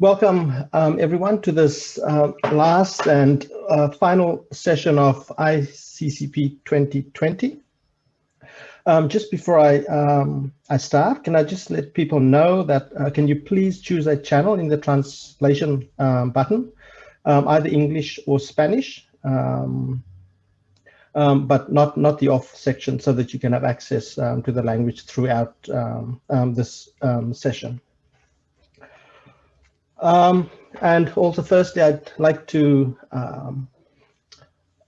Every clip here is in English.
welcome um, everyone to this uh, last and uh, final session of ICCP 2020. Um, just before I, um, I start, can I just let people know that, uh, can you please choose a channel in the translation um, button, um, either English or Spanish, um, but not, not the off section so that you can have access to the language throughout this session. Um, and also firstly, I'd like to um,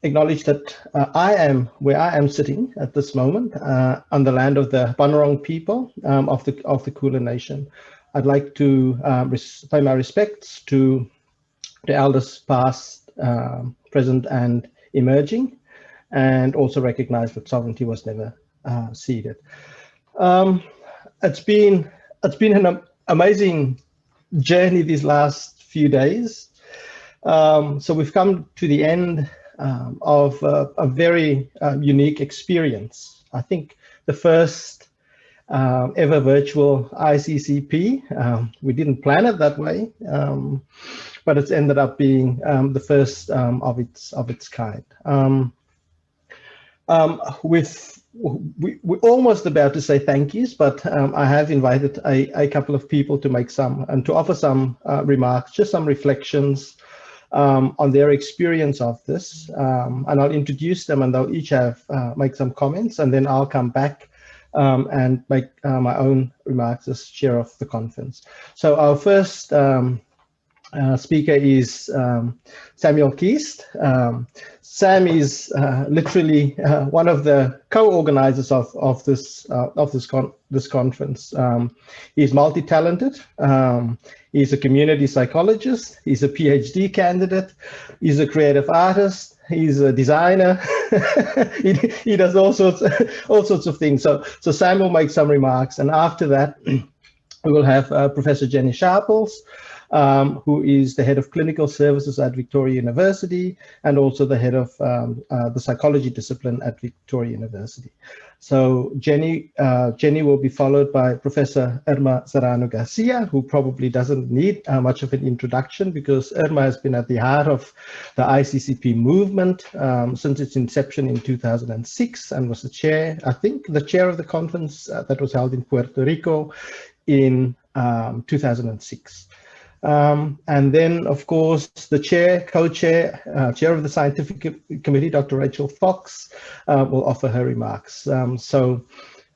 acknowledge that uh, I am where I am sitting at this moment uh, on the land of the Bunurong people um, of the of the Kulin Nation. I'd like to um, pay my respects to the elders past, uh, present and emerging, and also recognize that sovereignty was never uh, ceded. Um, it's been it's been an amazing journey these last few days. Um, so we've come to the end um, of uh, a very uh, unique experience. I think the first uh, ever virtual ICCP. Um, we didn't plan it that way, um, but it's ended up being the first of its of its kind. With we, we're almost about to say thank yous, but um, I have invited a, a, couple of people to make some and to offer some uh, remarks, just some reflections um, on their experience of this. Um, and I'll introduce them and they'll each have uh, make some comments and then I'll come back um, and make uh, my own remarks as chair of the conference. So our first um, uh, speaker is um, Samuel Keast. Um, Sam is uh, literally uh, one of the co-organizers of of this uh, of this con this conference. Um, he's multi-talented. Um, he's a community psychologist. He's a PhD candidate. He's a creative artist. He's a designer. he, he does all sorts all sorts of things. So so Sam will make some remarks, and after that, we will have uh, Professor Jenny Sharples um, who is the head of clinical services at Victoria University and also the head of um, uh, the psychology discipline at Victoria University. So Jenny, uh, Jenny will be followed by Professor Irma Serrano Garcia, who probably doesn't need uh, much of an introduction because Irma has been at the heart of the ICCP movement um, since its inception in 2006 and was the chair, I think, the chair of the conference uh, that was held in Puerto Rico in um, 2006. Um, and then, of course, the chair, co-chair, uh, chair of the scientific committee, Dr. Rachel Fox, uh, will offer her remarks. Um, so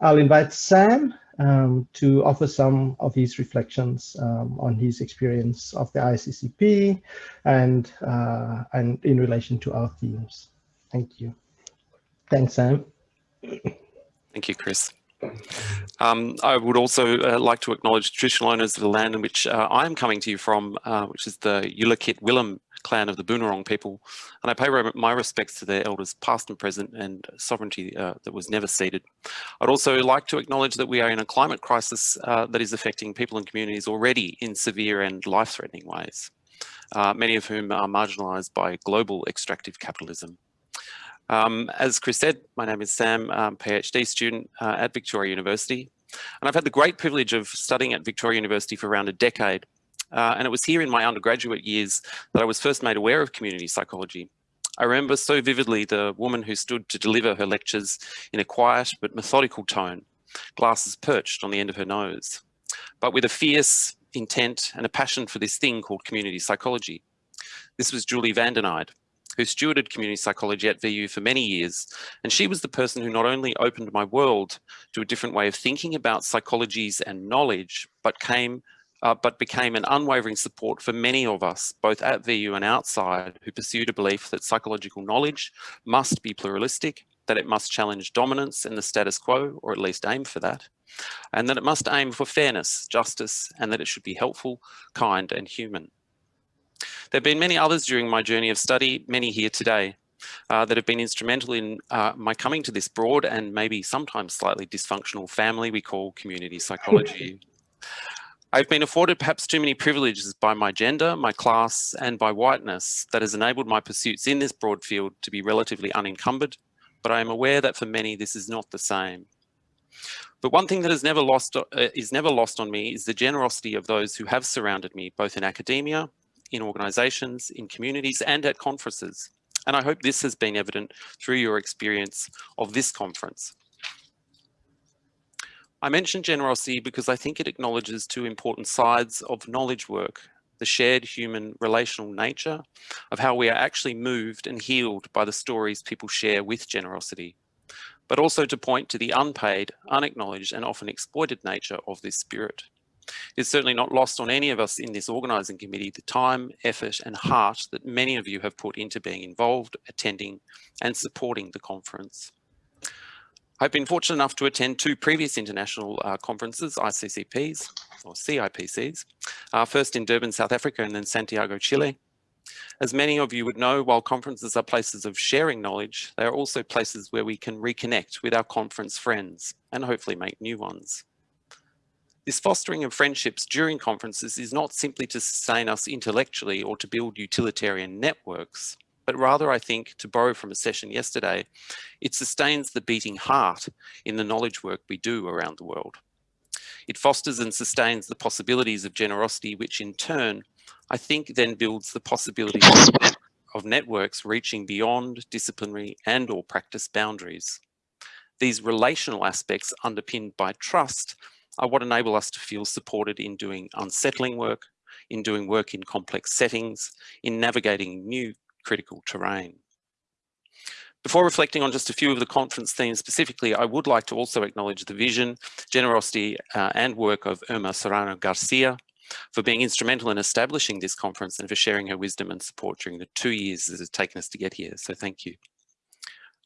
I'll invite Sam um, to offer some of his reflections um, on his experience of the ICCP and, uh, and in relation to our themes. Thank you. Thanks, Sam. Thank you, Chris. Um, I would also uh, like to acknowledge traditional owners of the land in which uh, I am coming to you from, uh, which is the Yulukit Willam clan of the Boonwurrung people. And I pay my respects to their elders past and present and sovereignty uh, that was never ceded. I'd also like to acknowledge that we are in a climate crisis uh, that is affecting people and communities already in severe and life-threatening ways, uh, many of whom are marginalised by global extractive capitalism. Um, as Chris said, my name is Sam, um, PhD student uh, at Victoria University. And I've had the great privilege of studying at Victoria University for around a decade. Uh, and it was here in my undergraduate years that I was first made aware of community psychology. I remember so vividly the woman who stood to deliver her lectures in a quiet but methodical tone, glasses perched on the end of her nose, but with a fierce intent and a passion for this thing called community psychology. This was Julie van den Eynde, who stewarded community psychology at VU for many years. And she was the person who not only opened my world to a different way of thinking about psychologies and knowledge, but came uh, but became an unwavering support for many of us, both at VU and outside, who pursued a belief that psychological knowledge must be pluralistic, that it must challenge dominance and the status quo, or at least aim for that, and that it must aim for fairness, justice, and that it should be helpful, kind, and human. There have been many others during my journey of study, many here today, uh, that have been instrumental in uh, my coming to this broad and maybe sometimes slightly dysfunctional family we call community psychology. I've been afforded perhaps too many privileges by my gender, my class, and by whiteness that has enabled my pursuits in this broad field to be relatively unencumbered, but I am aware that for many this is not the same. But one thing that is never lost uh, is never lost on me is the generosity of those who have surrounded me, both in academia, in organisations, in communities, and at conferences. And I hope this has been evident through your experience of this conference. I mention generosity because I think it acknowledges two important sides of knowledge work, the shared human relational nature of how we are actually moved and healed by the stories people share with generosity, but also to point to the unpaid, unacknowledged and often exploited nature of this spirit. It's certainly not lost on any of us in this organising committee the time, effort and heart that many of you have put into being involved, attending and supporting the conference. I've been fortunate enough to attend two previous international uh, conferences, ICCPs or CIPCs, uh, first in Durban, South Africa and then Santiago, Chile. As many of you would know, while conferences are places of sharing knowledge, they are also places where we can reconnect with our conference friends and hopefully make new ones. This fostering of friendships during conferences is not simply to sustain us intellectually or to build utilitarian networks, but rather I think, to borrow from a session yesterday, it sustains the beating heart in the knowledge work we do around the world. It fosters and sustains the possibilities of generosity, which in turn, I think then builds the possibility of networks reaching beyond disciplinary and or practice boundaries. These relational aspects underpinned by trust are what enable us to feel supported in doing unsettling work, in doing work in complex settings, in navigating new critical terrain. Before reflecting on just a few of the conference themes specifically, I would like to also acknowledge the vision, generosity uh, and work of Irma Serrano Garcia for being instrumental in establishing this conference and for sharing her wisdom and support during the two years that has taken us to get here. So thank you.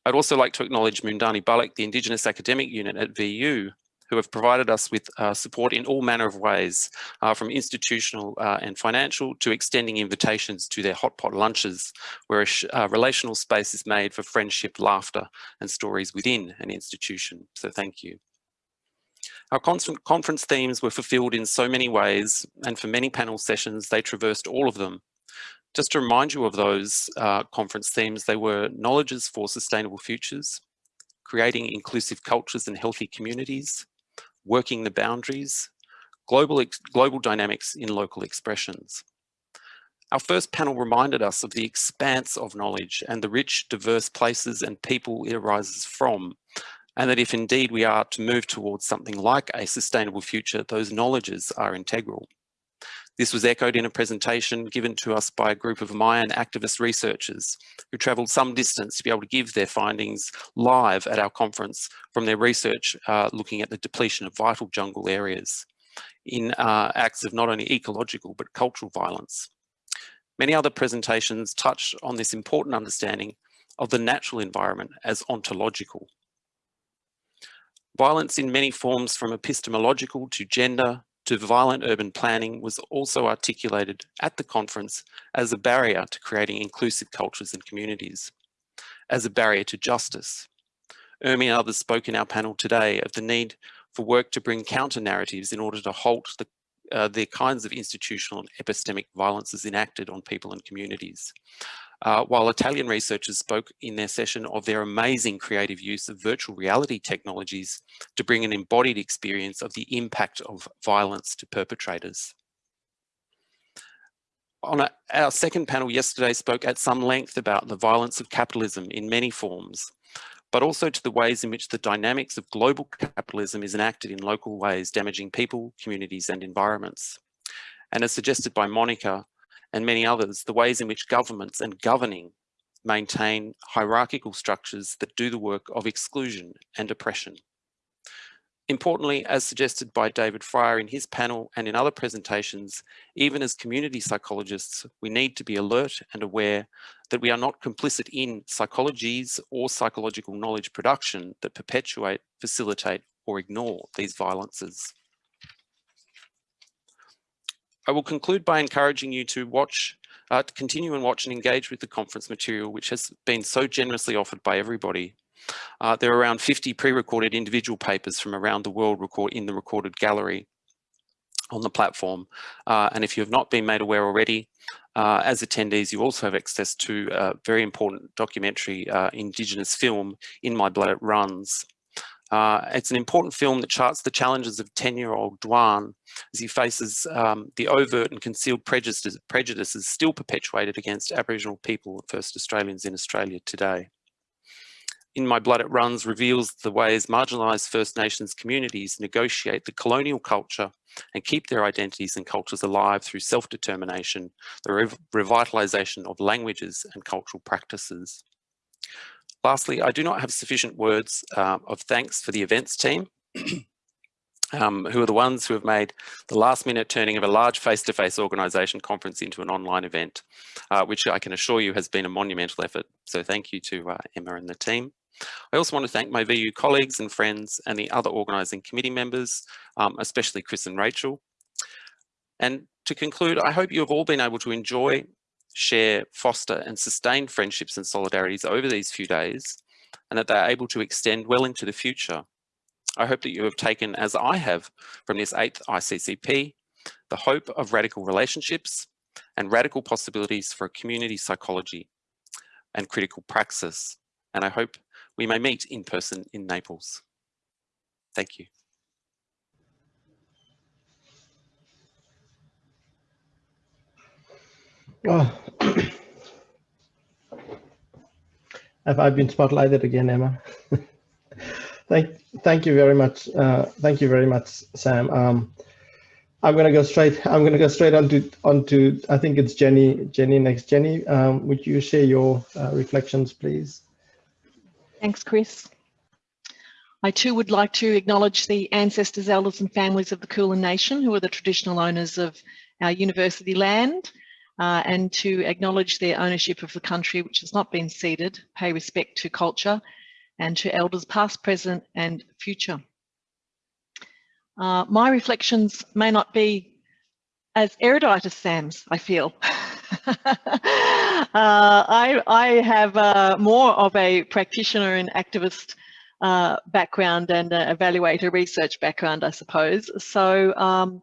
I'd also like to acknowledge Moondani Balluk, the Indigenous Academic Unit at VU, who have provided us with uh, support in all manner of ways, uh, from institutional uh, and financial to extending invitations to their hot pot lunches, where a uh, relational space is made for friendship, laughter, and stories within an institution. So thank you. Our conference themes were fulfilled in so many ways, and for many panel sessions, they traversed all of them. Just to remind you of those uh, conference themes, they were knowledges for sustainable futures, creating inclusive cultures and healthy communities, working the boundaries, global, global dynamics in local expressions. Our first panel reminded us of the expanse of knowledge and the rich, diverse places and people it arises from, and that if indeed we are to move towards something like a sustainable future, those knowledges are integral. This was echoed in a presentation given to us by a group of Mayan activist researchers who travelled some distance to be able to give their findings live at our conference from their research uh, looking at the depletion of vital jungle areas in uh, acts of not only ecological but cultural violence. Many other presentations touch on this important understanding of the natural environment as ontological. Violence in many forms from epistemological to gender, to violent urban planning was also articulated at the conference as a barrier to creating inclusive cultures and communities, as a barrier to justice. Urmi and others spoke in our panel today of the need for work to bring counter narratives in order to halt the, uh, the kinds of institutional and epistemic violences enacted on people and communities uh, while Italian researchers spoke in their session of their amazing creative use of virtual reality technologies to bring an embodied experience of the impact of violence to perpetrators. On a, our second panel yesterday spoke at some length about the violence of capitalism in many forms, but also to the ways in which the dynamics of global capitalism is enacted in local ways, damaging people, communities and environments. And as suggested by Monica, and many others, the ways in which governments and governing maintain hierarchical structures that do the work of exclusion and oppression. Importantly, as suggested by David Fryer in his panel and in other presentations, even as community psychologists, we need to be alert and aware that we are not complicit in psychologies or psychological knowledge production that perpetuate, facilitate or ignore these violences. I will conclude by encouraging you to watch, uh, to continue and watch and engage with the conference material, which has been so generously offered by everybody. Uh, there are around 50 pre-recorded individual papers from around the world record in the recorded gallery on the platform. Uh, and if you have not been made aware already, uh, as attendees, you also have access to a very important documentary uh, Indigenous film, In My Blood It Runs, Uh, it's an important film that charts the challenges of 10-year-old Dujuan as he faces um, the overt and concealed prejudices, prejudices still perpetuated against Aboriginal people, First Australians in Australia today. In My Blood It Runs reveals the ways marginalised First Nations communities negotiate the colonial culture and keep their identities and cultures alive through self-determination, the re revitalisation of languages and cultural practices. Lastly, I do not have sufficient words uh, of thanks for the events team, um, who are the ones who have made the last minute turning of a large face-to-face -face organisation conference into an online event, uh, which I can assure you has been a monumental effort. So thank you to uh, Emma and the team. I also want to thank my VU colleagues and friends and the other organising committee members, um, especially Chris and Rachel. And to conclude, I hope you have all been able to enjoy, share, foster and sustain friendships and solidarities over these few days and that they're able to extend well into the future. I hope that you have taken, as I have, from this 8th ICCP, the hope of radical relationships and radical possibilities for a community psychology and critical praxis. And I hope we may meet in person in Naples. Thank you. Oh. Have I been spotlighted again, Emma? thank, thank you very much. Uh, thank you very much, Sam. Um, I'm gonna go straight. I'm gonna go straight onto onto. I think it's Jenny. Jenny next. Jenny, um, would you share your uh, reflections, please? Thanks, Chris. I too would like to acknowledge the ancestors, elders and families of the Kulin Nation who are the traditional owners of our university land uh, and to acknowledge their ownership of the country which has not been ceded, pay respect to culture and to elders past, present and future. Uh, my reflections may not be as erudite as Sam's, I feel. uh, I, I have uh, more of a practitioner and activist uh, background and evaluator research background, I suppose. So um,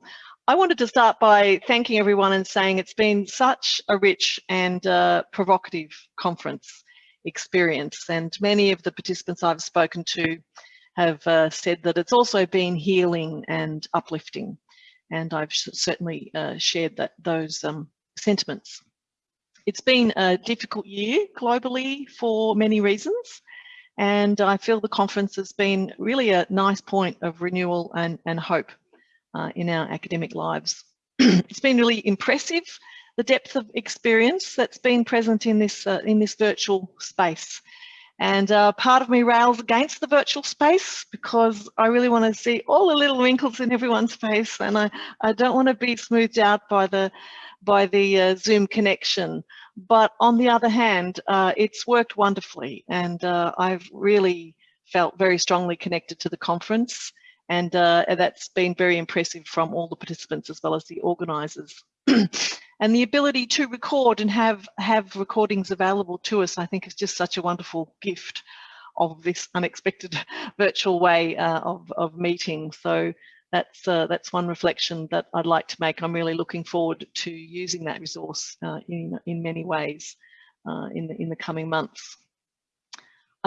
I wanted to start by thanking everyone and saying it's been such a rich and uh, provocative conference experience. And many of the participants I've spoken to have uh, said that it's also been healing and uplifting. And I've certainly uh, shared that those um, sentiments. It's been a difficult year globally for many reasons. And I feel the conference has been really a nice point of renewal and, and hope uh, in our academic lives. it's been really impressive, the depth of experience that's been present in this, uh, in this virtual space. And uh, part of me rails against the virtual space because I really want to see all the little wrinkles in everyone's face and I, I don't want to be smoothed out by the, by the uh, Zoom connection. But on the other hand, uh, it's worked wonderfully and uh, I've really felt very strongly connected to the conference and uh, that's been very impressive from all the participants as well as the organisers. and the ability to record and have have recordings available to us, I think, is just such a wonderful gift of this unexpected virtual way uh, of of meeting. So that's uh, that's one reflection that I'd like to make. I'm really looking forward to using that resource uh, in in many ways uh, in the in the coming months.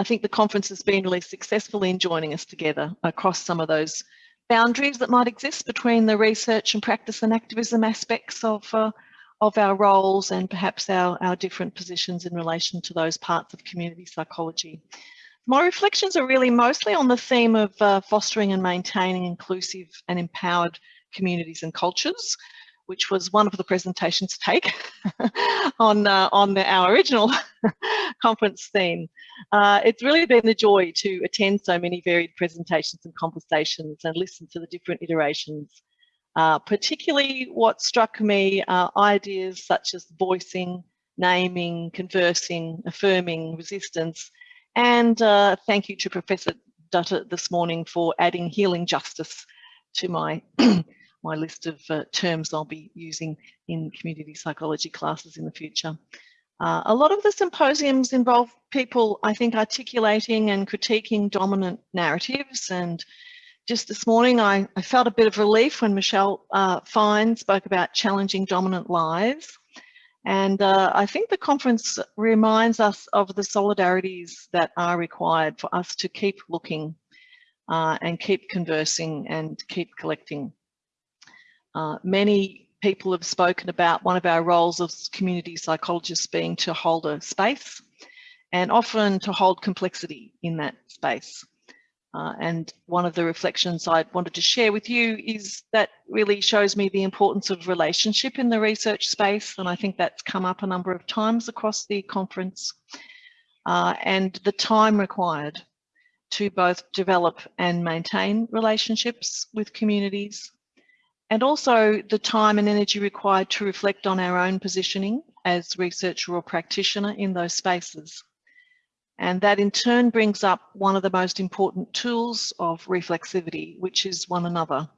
I think the conference has been really successful in joining us together across some of those boundaries that might exist between the research and practice and activism aspects of, uh, of our roles and perhaps our, our different positions in relation to those parts of community psychology. My reflections are really mostly on the theme of uh, fostering and maintaining inclusive and empowered communities and cultures, which was one of the presentations to take on, uh, on the, our original conference theme. Uh, it's really been a joy to attend so many varied presentations and conversations and listen to the different iterations. Uh, particularly what struck me are ideas such as voicing, naming, conversing, affirming, resistance, and uh, thank you to Professor Dutta this morning for adding healing justice to my my list of uh, terms I'll be using in community psychology classes in the future. Uh, a lot of the symposiums involve people, I think, articulating and critiquing dominant narratives. And just this morning, I, I felt a bit of relief when Michelle uh, Fine spoke about challenging dominant lies. And uh, I think the conference reminds us of the solidarities that are required for us to keep looking uh, and keep conversing and keep collecting. Uh, many people have spoken about one of our roles as community psychologists being to hold a space and often to hold complexity in that space. Uh, and one of the reflections I wanted to share with you is that really shows me the importance of relationship in the research space. And I think that's come up a number of times across the conference uh, and the time required to both develop and maintain relationships with communities and also the time and energy required to reflect on our own positioning as researcher or practitioner in those spaces. And that in turn brings up one of the most important tools of reflexivity, which is one another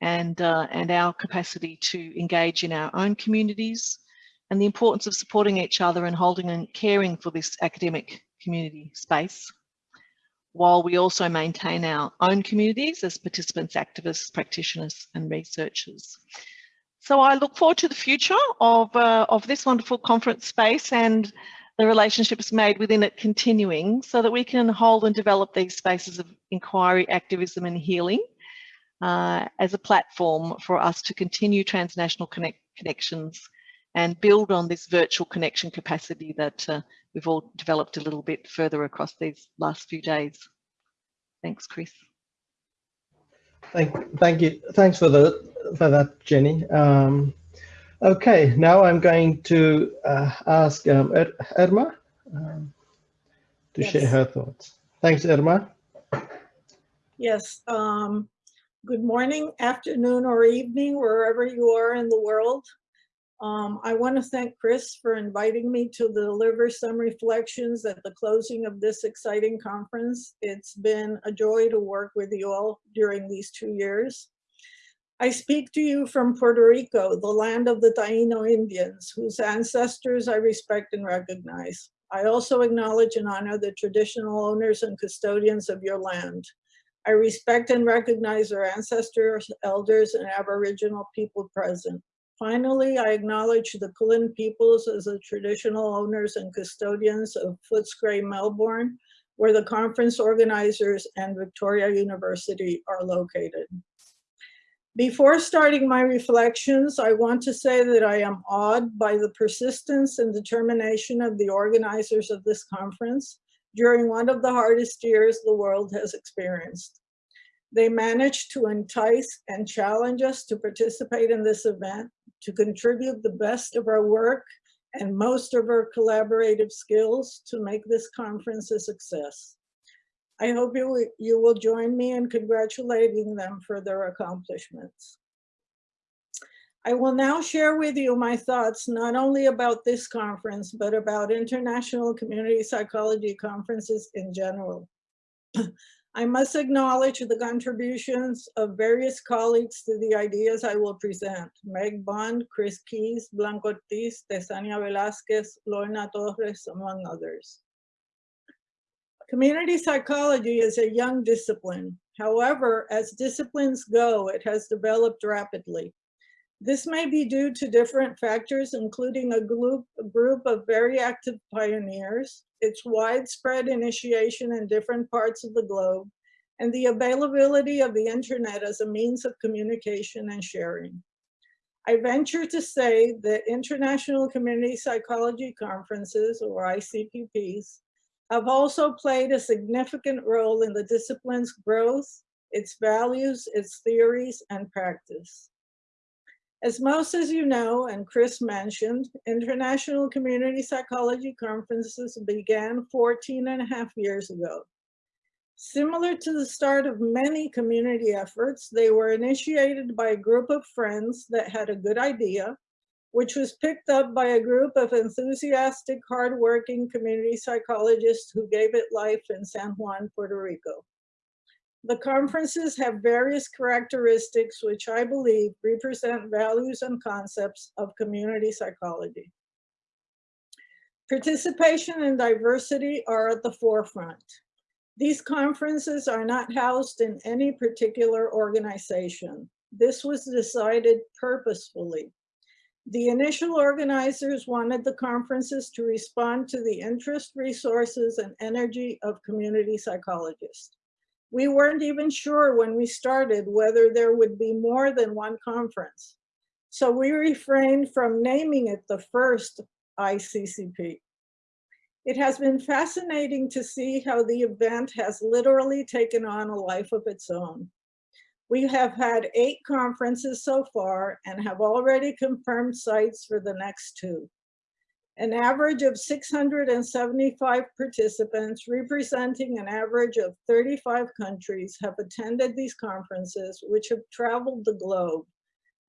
and, uh, and our capacity to engage in our own communities and the importance of supporting each other and holding and caring for this academic community space while we also maintain our own communities as participants, activists, practitioners and researchers. So I look forward to the future of, uh, of this wonderful conference space and the relationships made within it continuing so that we can hold and develop these spaces of inquiry, activism and healing uh, as a platform for us to continue transnational connect connections and build on this virtual connection capacity that uh, we've all developed a little bit further across these last few days. Thanks, Chris. Thank, thank you. Thanks for the for that, Jenny. Um, okay, now I'm going to uh, ask um, er Irma um, to yes. share her thoughts. Thanks, Irma. Yes. Um, good morning, afternoon, or evening, wherever you are in the world. Um, I want to thank Chris for inviting me to deliver some reflections at the closing of this exciting conference. It's been a joy to work with you all during these two years. I speak to you from Puerto Rico, the land of the Taino Indians, whose ancestors I respect and recognize. I also acknowledge and honor the traditional owners and custodians of your land. I respect and recognize our ancestors, elders, and Aboriginal people present. Finally, I acknowledge the Kulin peoples as the traditional owners and custodians of Footscray, Melbourne, where the conference organizers and Victoria University are located. Before starting my reflections, I want to say that I am awed by the persistence and determination of the organizers of this conference during one of the hardest years the world has experienced. They managed to entice and challenge us to participate in this event to contribute the best of our work and most of our collaborative skills to make this conference a success. I hope you, you will join me in congratulating them for their accomplishments. I will now share with you my thoughts not only about this conference, but about international community psychology conferences in general. I must acknowledge the contributions of various colleagues to the ideas I will present. Meg Bond, Chris Keys, Blanca Ortiz, Tesania Velasquez, Lorna Torres, among others. Community psychology is a young discipline. However, as disciplines go, it has developed rapidly. This may be due to different factors, including a group, a group of very active pioneers, its widespread initiation in different parts of the globe, and the availability of the internet as a means of communication and sharing. I venture to say that International Community Psychology Conferences, or ICCPs, have also played a significant role in the discipline's growth, its values, its theories, and practice. As most as you know, and Chris mentioned, International Community Psychology Conferences began 14 and a half years ago. Similar to the start of many community efforts, they were initiated by a group of friends that had a good idea, which was picked up by a group of enthusiastic, hardworking community psychologists who gave it life in San Juan, Puerto Rico. The conferences have various characteristics which I believe represent values and concepts of community psychology. Participation and diversity are at the forefront. These conferences are not housed in any particular organization. This was decided purposefully. The initial organizers wanted the conferences to respond to the interest, resources, and energy of community psychologists. We weren't even sure when we started whether there would be more than one conference. So we refrained from naming it the first ICCP. It has been fascinating to see how the event has literally taken on a life of its own. We have had eight conferences so far and have already confirmed sites for the next two. An average of 675 participants representing an average of 35 countries have attended these conferences, which have traveled the globe,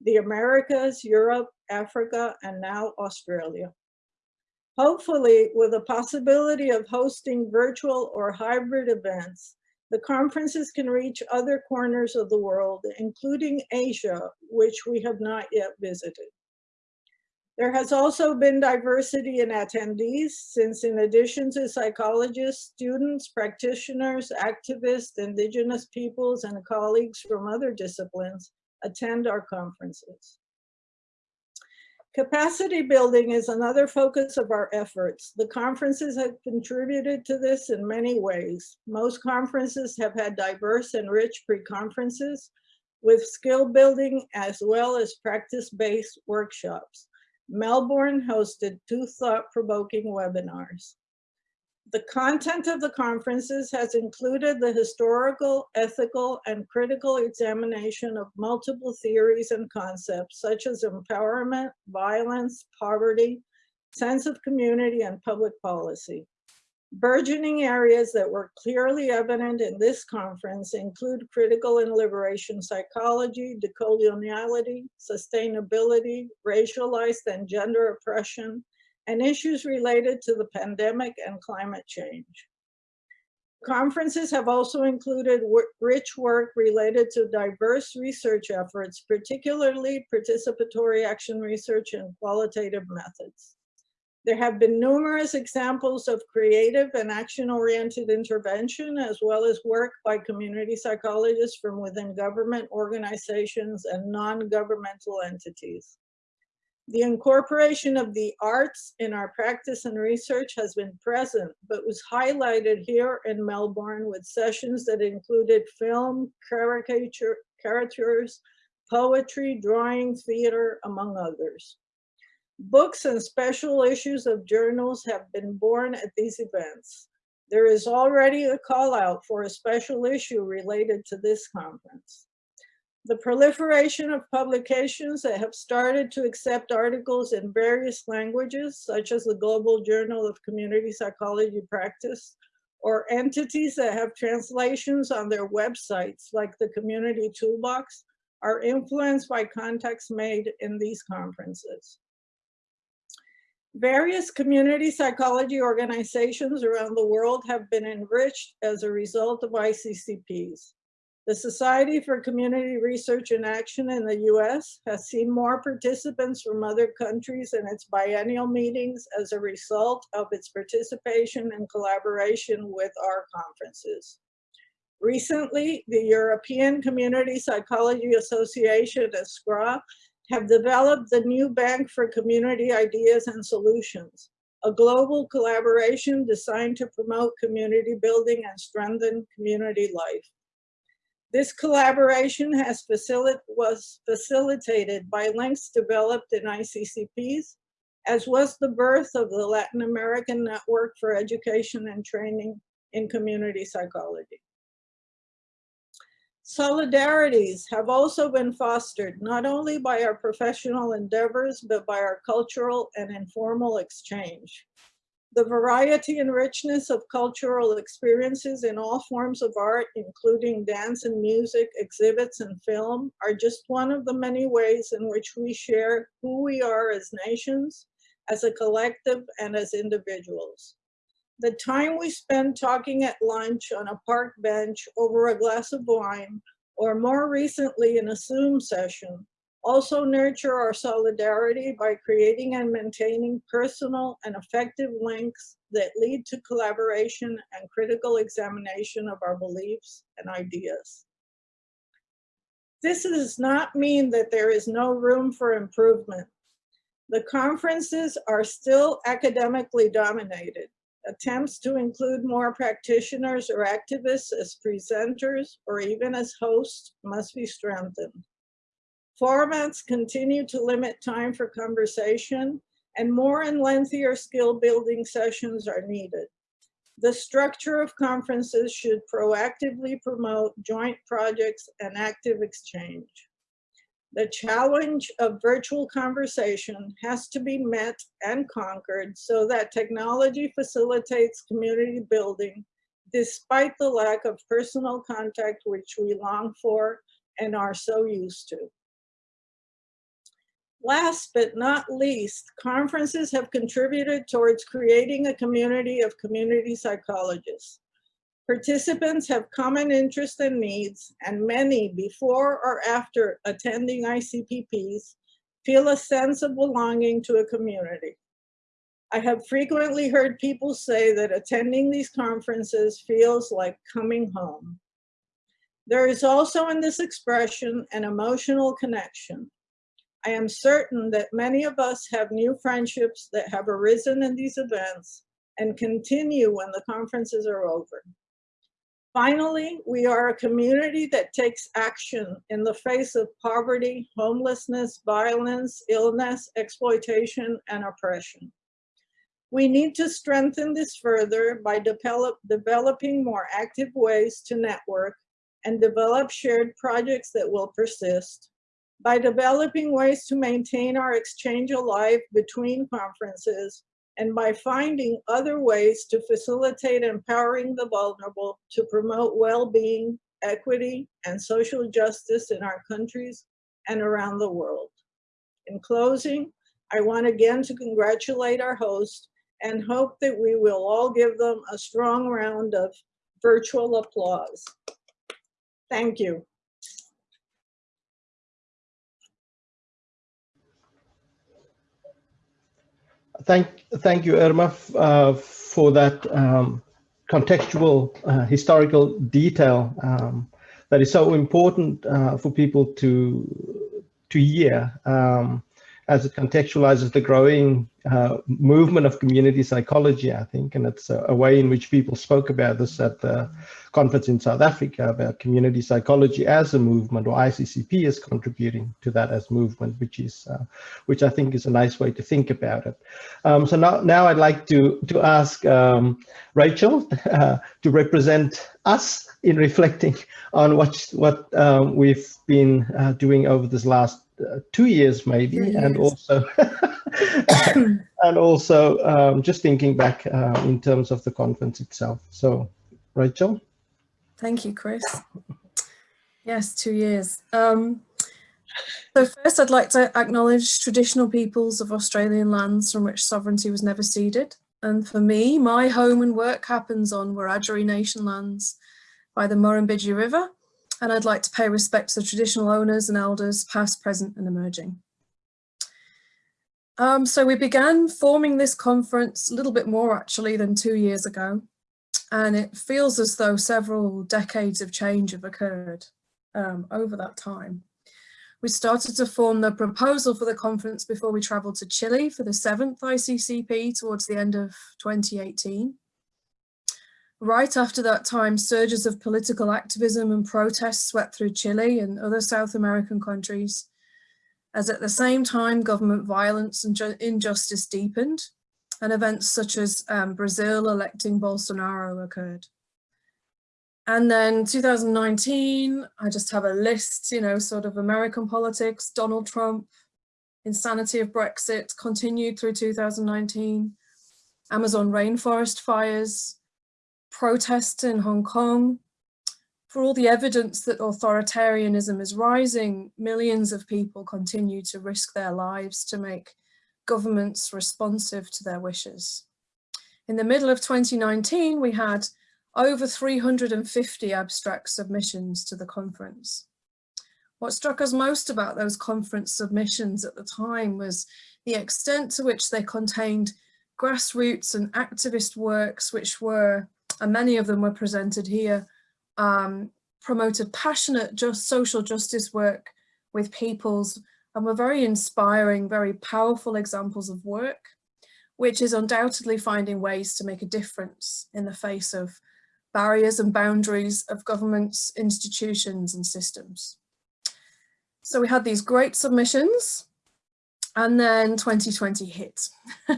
the Americas, Europe, Africa, and now Australia. Hopefully, with the possibility of hosting virtual or hybrid events, the conferences can reach other corners of the world, including Asia, which we have not yet visited. There has also been diversity in attendees since in addition to psychologists, students, practitioners, activists, indigenous peoples, and colleagues from other disciplines attend our conferences. Capacity building is another focus of our efforts. The conferences have contributed to this in many ways. Most conferences have had diverse and rich pre-conferences with skill building as well as practice-based workshops. Melbourne hosted two thought-provoking webinars. The content of the conferences has included the historical, ethical, and critical examination of multiple theories and concepts such as empowerment, violence, poverty, sense of community, and public policy. Burgeoning areas that were clearly evident in this conference include critical and liberation psychology, decoloniality, sustainability, racialized and gender oppression, and issues related to the pandemic and climate change. Conferences have also included rich work related to diverse research efforts, particularly participatory action research and qualitative methods. There have been numerous examples of creative and action-oriented intervention, as well as work by community psychologists from within government organizations and non-governmental entities. The incorporation of the arts in our practice and research has been present, but was highlighted here in Melbourne with sessions that included film, caricature, caricatures, poetry, drawing, theater, among others. Books and special issues of journals have been born at these events. There is already a call out for a special issue related to this conference. The proliferation of publications that have started to accept articles in various languages, such as the Global Journal of Community Psychology Practice, or entities that have translations on their websites, like the Community Toolbox, are influenced by contacts made in these conferences. Various community psychology organizations around the world have been enriched as a result of ICCPs. The Society for Community Research and Action in the US has seen more participants from other countries in its biennial meetings as a result of its participation and collaboration with our conferences. Recently, the European Community Psychology Association, SCRA, have developed the new Bank for Community Ideas and Solutions, a global collaboration designed to promote community building and strengthen community life. This collaboration has was facilitated by links developed in ICCPs, as was the birth of the Latin American Network for Education and Training in Community Psychology. Solidarities have also been fostered not only by our professional endeavors, but by our cultural and informal exchange. The variety and richness of cultural experiences in all forms of art, including dance and music, exhibits and film, are just one of the many ways in which we share who we are as nations, as a collective, and as individuals. The time we spend talking at lunch on a park bench over a glass of wine, or more recently in a Zoom session, also nurture our solidarity by creating and maintaining personal and effective links that lead to collaboration and critical examination of our beliefs and ideas. This does not mean that there is no room for improvement. The conferences are still academically dominated. Attempts to include more practitioners or activists as presenters or even as hosts must be strengthened. Formats continue to limit time for conversation and more and lengthier skill building sessions are needed. The structure of conferences should proactively promote joint projects and active exchange. The challenge of virtual conversation has to be met and conquered so that technology facilitates community building despite the lack of personal contact which we long for and are so used to. Last but not least, conferences have contributed towards creating a community of community psychologists. Participants have common interests and needs, and many before or after attending ICCPs feel a sense of belonging to a community. I have frequently heard people say that attending these conferences feels like coming home. There is also in this expression an emotional connection. I am certain that many of us have new friendships that have arisen in these events and continue when the conferences are over. Finally, we are a community that takes action in the face of poverty, homelessness, violence, illness, exploitation, and oppression. We need to strengthen this further by develop, developing more active ways to network and develop shared projects that will persist, by developing ways to maintain our exchange alive between conferences, and by finding other ways to facilitate empowering the vulnerable to promote well-being, equity, and social justice in our countries and around the world. In closing, I want again to congratulate our host and hope that we will all give them a strong round of virtual applause. Thank you. Thank, thank you, Irma, uh, for that um, contextual uh, historical detail um, that is so important uh, for people to to hear um, as it contextualizes the growing uh, movement of community psychology, I think, and it's a, a, way in which people spoke about this at the conference in South Africa about community psychology as a movement, or ICCP is contributing to that as movement, which is, uh, which I think is a nice way to think about it. Um, so now, now I'd like to to ask um, Rachel uh, to represent us in reflecting on what what um, we've been uh, doing over this last uh, two years maybe and also and also um, just thinking back uh, in terms of the conference itself. So Rachel? Thank you Chris. Yes two years. Um, so first I'd like to acknowledge traditional peoples of Australian lands from which sovereignty was never ceded. And for me my home and work happens on Wiradjuri Nation lands by the Murrumbidgee River. And I'd like to pay respect to the traditional owners and elders, past, present and emerging. Um, so we began forming this conference a little bit more actually than two years ago, and it feels as though several decades of change have occurred um, over that time. We started to form the proposal for the conference before we travelled to Chile for the seventh ICCP towards the end of 2018. Right after that time, surges of political activism and protests swept through Chile and other South American countries, as at the same time government violence and injustice deepened, and events such as um, Brazil electing Bolsonaro occurred. And then 2019, I just have a list, you know, sort of American politics, Donald Trump, insanity of Brexit continued through 2019, Amazon rainforest fires, protests in Hong Kong. For all the evidence that authoritarianism is rising, millions of people continue to risk their lives to make governments responsive to their wishes. In the middle of 2019, we had over 350 abstract submissions to the conference. What struck us most about those conference submissions at the time was the extent to which they contained grassroots and activist works which were and many of them were presented here, um, promoted passionate just social justice work with peoples and were very inspiring, very powerful examples of work which is undoubtedly finding ways to make a difference in the face of barriers and boundaries of governments, institutions and systems. So we had these great submissions and then 2020 hit.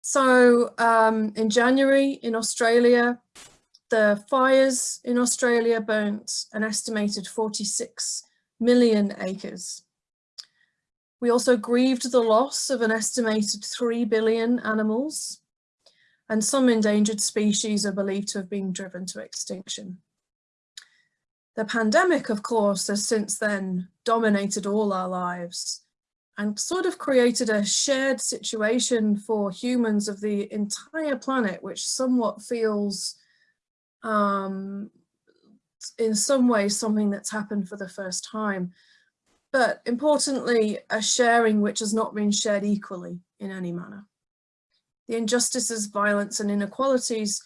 so um, in January in Australia, the fires in Australia burnt an estimated 46 million acres. We also grieved the loss of an estimated 3 billion animals and some endangered species are believed to have been driven to extinction. The pandemic, of course, has since then dominated all our lives and sort of created a shared situation for humans of the entire planet, which somewhat feels um, in some ways something that's happened for the first time. But importantly, a sharing which has not been shared equally in any manner. The injustices, violence and inequalities,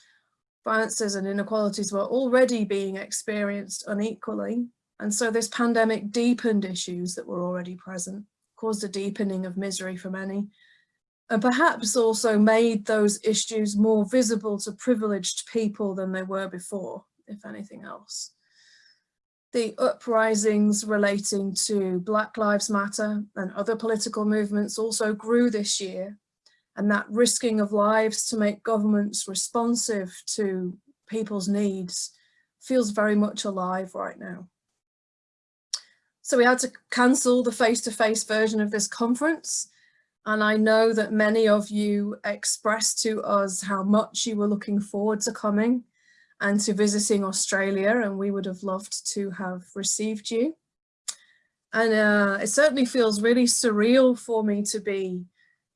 violences and inequalities were already being experienced unequally. And so this pandemic deepened issues that were already present, caused a deepening of misery for many, and perhaps also made those issues more visible to privileged people than they were before, if anything else. The uprisings relating to Black Lives Matter and other political movements also grew this year, and that risking of lives to make governments responsive to people's needs feels very much alive right now. So we had to cancel the face-to-face -face version of this conference and I know that many of you expressed to us how much you were looking forward to coming and to visiting Australia and we would have loved to have received you. And uh, it certainly feels really surreal for me to be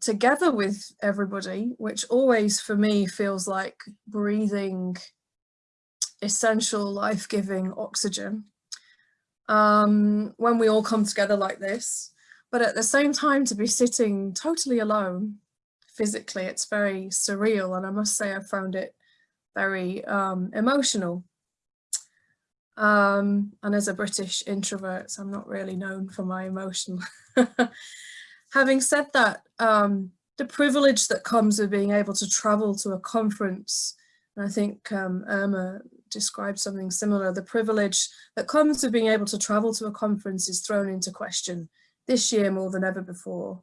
together with everybody, which always for me feels like breathing essential life-giving oxygen. Um, when we all come together like this, but at the same time to be sitting totally alone physically, it's very surreal. And I must say I found it very um, emotional. Um, and as a British introvert, I'm not really known for my emotion. Having said that, um, the privilege that comes with being able to travel to a conference, and I think um, Irma described something similar, the privilege that comes with being able to travel to a conference is thrown into question this year more than ever before.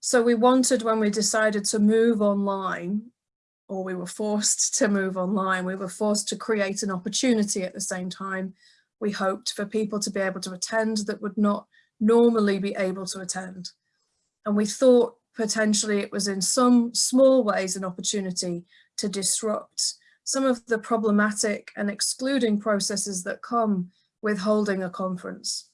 So we wanted when we decided to move online, or we were forced to move online, we were forced to create an opportunity at the same time. We hoped for people to be able to attend that would not normally be able to attend. And we thought potentially it was in some small ways an opportunity to disrupt some of the problematic and excluding processes that come with holding a conference.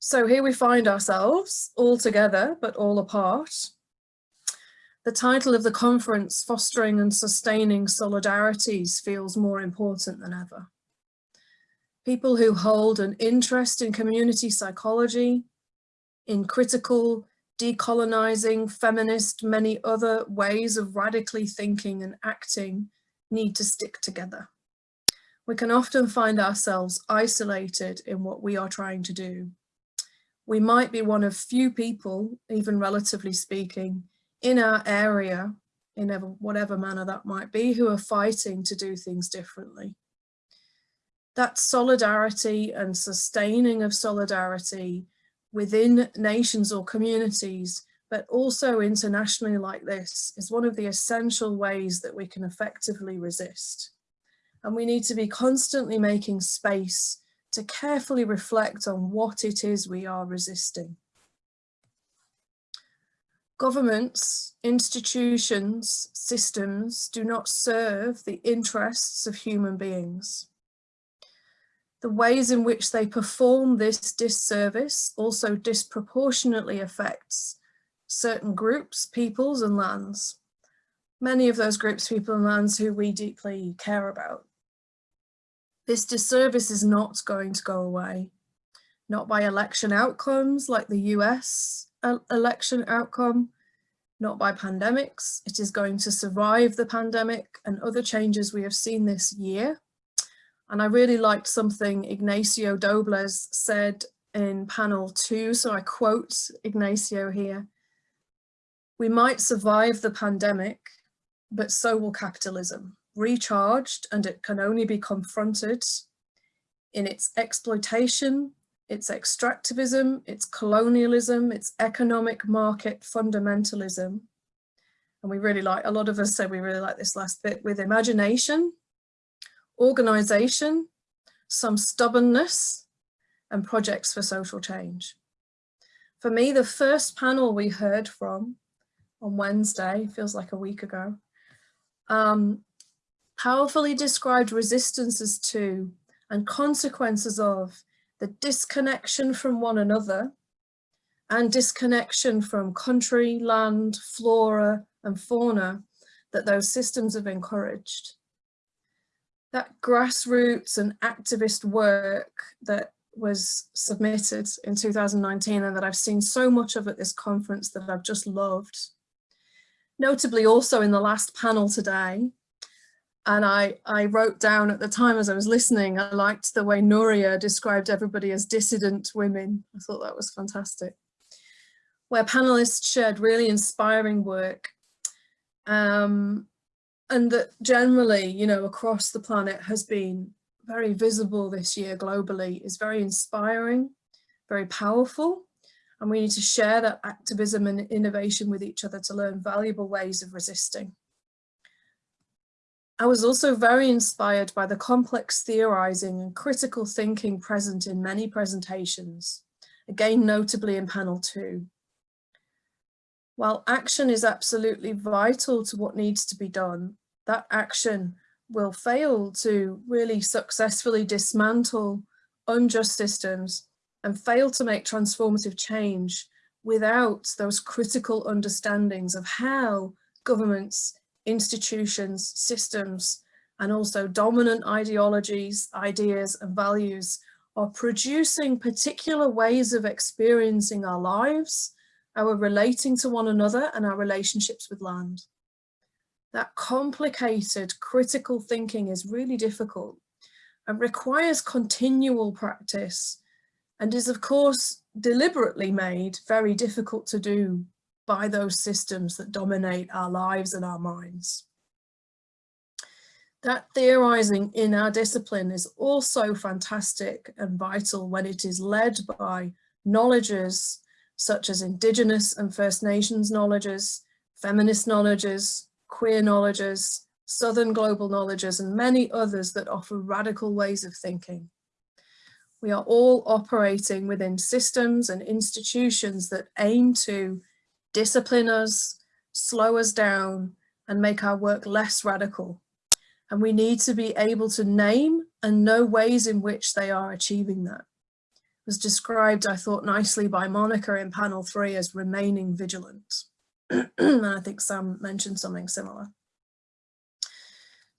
So here we find ourselves all together, but all apart. The title of the conference, Fostering and Sustaining Solidarities, feels more important than ever. People who hold an interest in community psychology, in critical, decolonizing, feminist, many other ways of radically thinking and acting need to stick together. We can often find ourselves isolated in what we are trying to do we might be one of few people, even relatively speaking, in our area, in whatever manner that might be, who are fighting to do things differently. That solidarity and sustaining of solidarity within nations or communities, but also internationally like this, is one of the essential ways that we can effectively resist. And we need to be constantly making space to carefully reflect on what it is we are resisting. Governments, institutions, systems do not serve the interests of human beings. The ways in which they perform this disservice also disproportionately affects certain groups, peoples and lands. Many of those groups, people and lands who we deeply care about. This disservice is not going to go away, not by election outcomes like the US uh, election outcome, not by pandemics. It is going to survive the pandemic and other changes we have seen this year. And I really liked something Ignacio Dobles said in panel two, so I quote Ignacio here. We might survive the pandemic, but so will capitalism, recharged and it can only be confronted in its exploitation, its extractivism, its colonialism, its economic market fundamentalism. And we really like, a lot of us say we really like this last bit with imagination, organization, some stubbornness and projects for social change. For me, the first panel we heard from on Wednesday, feels like a week ago, um, powerfully described resistances to and consequences of the disconnection from one another and disconnection from country, land, flora and fauna that those systems have encouraged. That grassroots and activist work that was submitted in 2019 and that I've seen so much of at this conference that I've just loved. Notably also in the last panel today, and I, I wrote down at the time as I was listening, I liked the way Nuria described everybody as dissident women. I thought that was fantastic. Where panelists shared really inspiring work um, and that generally, you know, across the planet has been very visible this year globally is very inspiring, very powerful. And we need to share that activism and innovation with each other to learn valuable ways of resisting. I was also very inspired by the complex theorizing and critical thinking present in many presentations, again notably in panel two. While action is absolutely vital to what needs to be done, that action will fail to really successfully dismantle unjust systems and fail to make transformative change without those critical understandings of how governments institutions, systems, and also dominant ideologies, ideas and values are producing particular ways of experiencing our lives, our relating to one another and our relationships with land. That complicated critical thinking is really difficult and requires continual practice and is of course deliberately made very difficult to do by those systems that dominate our lives and our minds. That theorizing in our discipline is also fantastic and vital when it is led by knowledges such as Indigenous and First Nations knowledges, feminist knowledges, queer knowledges, Southern global knowledges, and many others that offer radical ways of thinking. We are all operating within systems and institutions that aim to discipline us, slow us down, and make our work less radical. And we need to be able to name and know ways in which they are achieving that. It was described, I thought, nicely by Monica in panel three as remaining vigilant. and I think Sam mentioned something similar.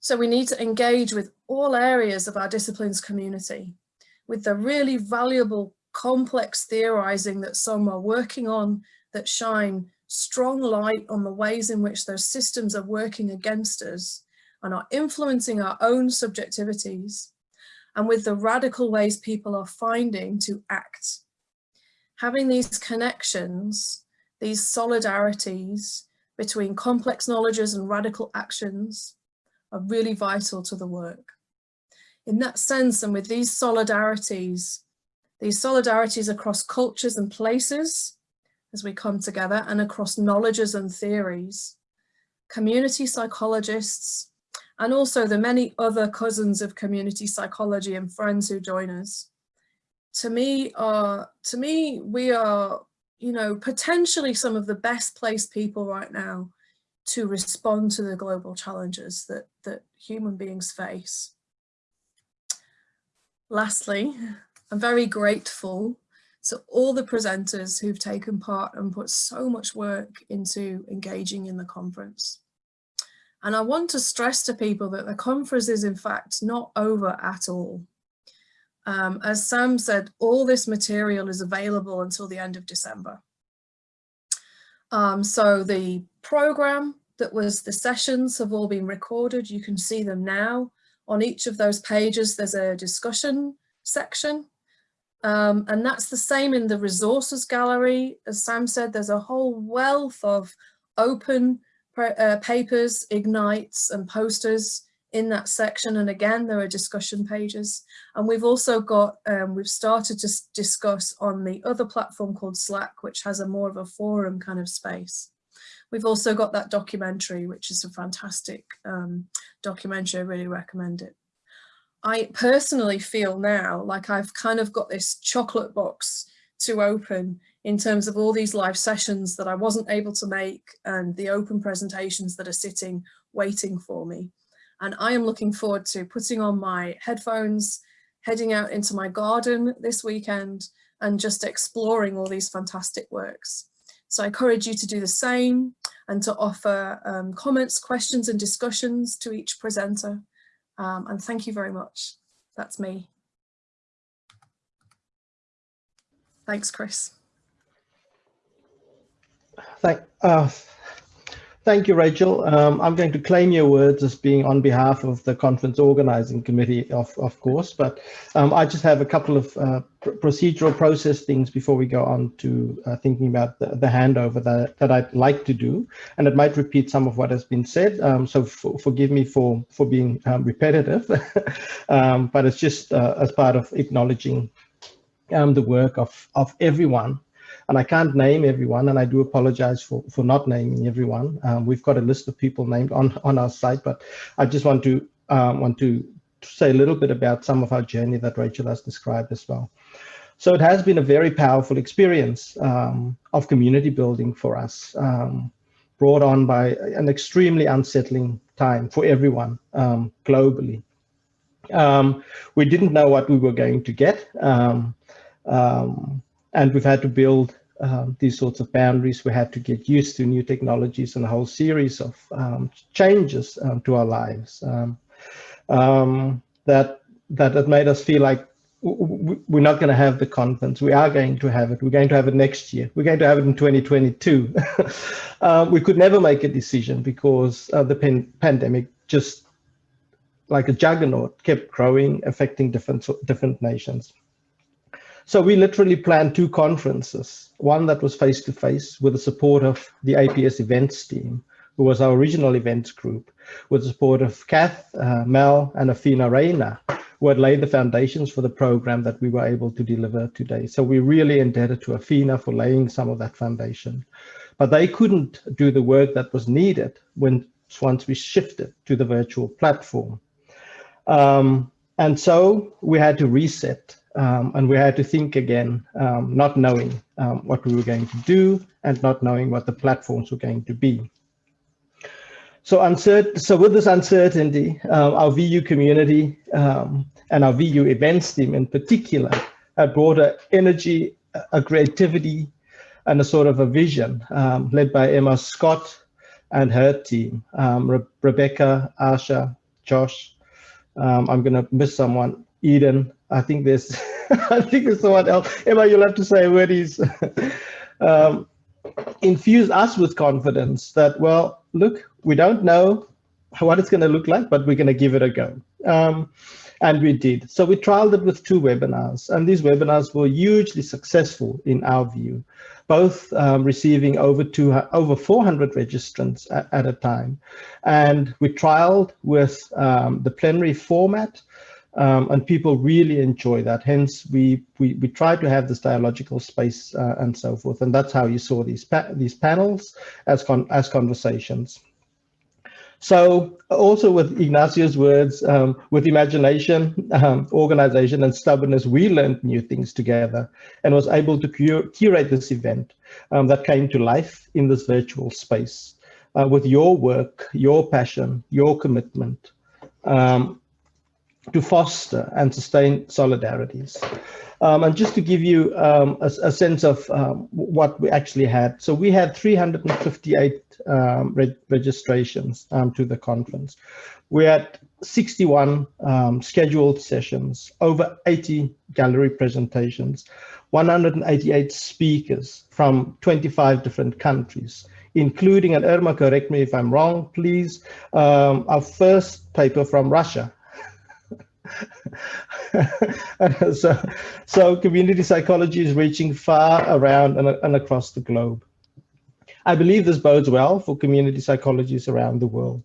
So we need to engage with all areas of our disciplines community with the really valuable complex theorizing that some are working on that shine strong light on the ways in which those systems are working against us and are influencing our own subjectivities and with the radical ways people are finding to act. Having these connections, these solidarities between complex knowledges and radical actions are really vital to the work. In that sense, and with these solidarities, these solidarities across cultures and places, as we come together and across knowledges and theories, community psychologists, and also the many other cousins of community psychology and friends who join us. To me, are, to me, we are, you know, potentially some of the best placed people right now to respond to the global challenges that, that human beings face. Lastly, I'm very grateful so all the presenters who've taken part and put so much work into engaging in the conference. And I want to stress to people that the conference is in fact not over at all. Um, as Sam said, all this material is available until the end of December. Um, so the program that was the sessions have all been recorded. You can see them now. On each of those pages, there's a discussion section um, and that's the same in the resources gallery. As Sam said, there's a whole wealth of open uh, papers, ignites and posters in that section. And again, there are discussion pages. And we've also got, um, we've started to discuss on the other platform called Slack, which has a more of a forum kind of space. We've also got that documentary, which is a fantastic um, documentary. I really recommend it. I personally feel now like I've kind of got this chocolate box to open in terms of all these live sessions that I wasn't able to make and the open presentations that are sitting waiting for me. And I am looking forward to putting on my headphones, heading out into my garden this weekend and just exploring all these fantastic works. So I encourage you to do the same and to offer um, comments, questions and discussions to each presenter. Um, and thank you very much. That's me. Thanks, Chris. Thank, uh, thank you, Rachel. Um, I'm going to claim your words as being on behalf of the conference organizing committee, of, of course, but um, I just have a couple of uh, pr procedural process things before we go on to uh, thinking about the, the, handover that, that I'd like to do. And it might repeat some of what has been said, um, so forgive me for, for being um, repetitive, um, but it's just uh, as part of acknowledging um, the work of, of everyone and I can't name everyone, and I do apologize for, for not naming everyone. Um, we've got a list of people named on, on our site, but I just want to um, want to say a little bit about some of our journey that Rachel has described as well. So it has been a very powerful experience um, of community building for us, um, brought on by an extremely unsettling time for everyone um, globally. Um, we didn't know what we were going to get. Um, um, and we've had to build um, these sorts of boundaries. We had to get used to new technologies and a whole series of um, changes um, to our lives um, um, that, that that made us feel like we're not going to have the conference. We are going to have it. We're going to have it next year. We're going to have it in 2022. uh, we could never make a decision because uh, the pan pandemic just like a juggernaut kept growing, affecting different different nations. So we literally planned two conferences, one that was face-to-face -face with the support of the APS events team, who was our original events group, with the support of Kath, uh, Mel, and Afina Reina, who had laid the foundations for the program that we were able to deliver today. So we're really indebted to Afina for laying some of that foundation. But they couldn't do the work that was needed when once we shifted to the virtual platform. Um, and so we had to reset um, and we had to think again, um, not knowing um, what we were going to do and not knowing what the platforms were going to be. So, so with this uncertainty, uh, our VU community um, and our VU events team in particular had brought a energy, a creativity, and a sort of a vision um, led by Emma Scott and her team, Re Rebecca, Asha, Josh. I'm going to miss someone, Eden, I think there's, I think there's someone else. Emma, you'll have to say where he's um, infused us with confidence that, well, look, we don't know what it's going to look like, but we're going to give it a go. Um, and we did. So we trialed it with two webinars, and these webinars were hugely successful in our view, both um, receiving over two, over 400 registrants at, at, a time. And we trialed with um, the plenary format, um, and people really enjoy that. Hence, we we we try to have this dialogical space uh, and so forth, and that's how you saw these pa these panels as con as conversations. So also with Ignacio's words, um, with imagination, um, organization, and stubbornness, we learned new things together and was able to cur curate this event um, that came to life in this virtual space uh, with your work, your passion, your commitment. To foster and sustain solidarities. Um, and just to give you um, a, a, sense of um, what we actually had. So we had 358 um, re registrations um, to the conference. We had 61 um, scheduled sessions, over 80 gallery presentations, 188 speakers from 25 different countries, including, and Irma, correct me if I'm wrong, please, our first paper from Russia, so, so community psychology is reaching far around and, and across the globe. I believe this bodes well for community psychologists around the world.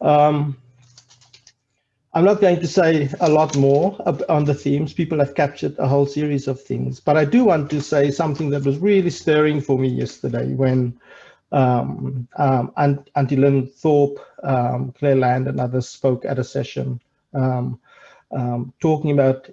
Um, I'm not going to say a lot more on the themes. People have captured a whole series of things, but I do want to say something that was really stirring for me yesterday when um, um, Auntie Lynn Thorpe, um, Clare Land and others spoke at a session um, um, talking about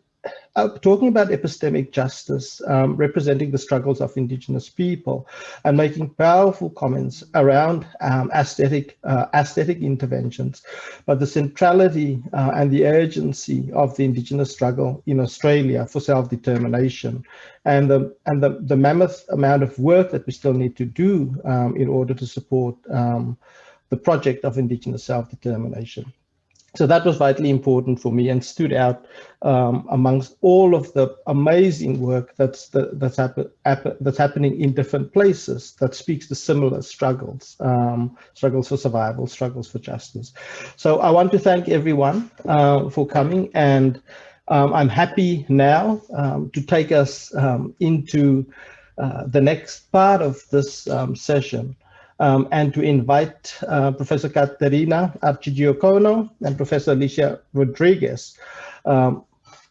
uh, talking about epistemic justice, um, representing the struggles of Indigenous people, and making powerful comments around um, aesthetic uh, aesthetic interventions, but the centrality uh, and the urgency of the Indigenous struggle in Australia for self-determination, and the and the, the mammoth amount of work that we still need to do um, in order to support um, the project of Indigenous self-determination. So that was vitally important for me and stood out um, amongst all of the amazing work that's the, that's, happen, that's happening in different places that speaks to similar struggles, um, struggles for survival, struggles for justice. So I want to thank everyone uh, for coming and um, I'm happy now um, to take us um, into uh, the next part of this um, session um, and to invite uh, Professor Caterina Arcidiacono and Professor Alicia Rodriguez um,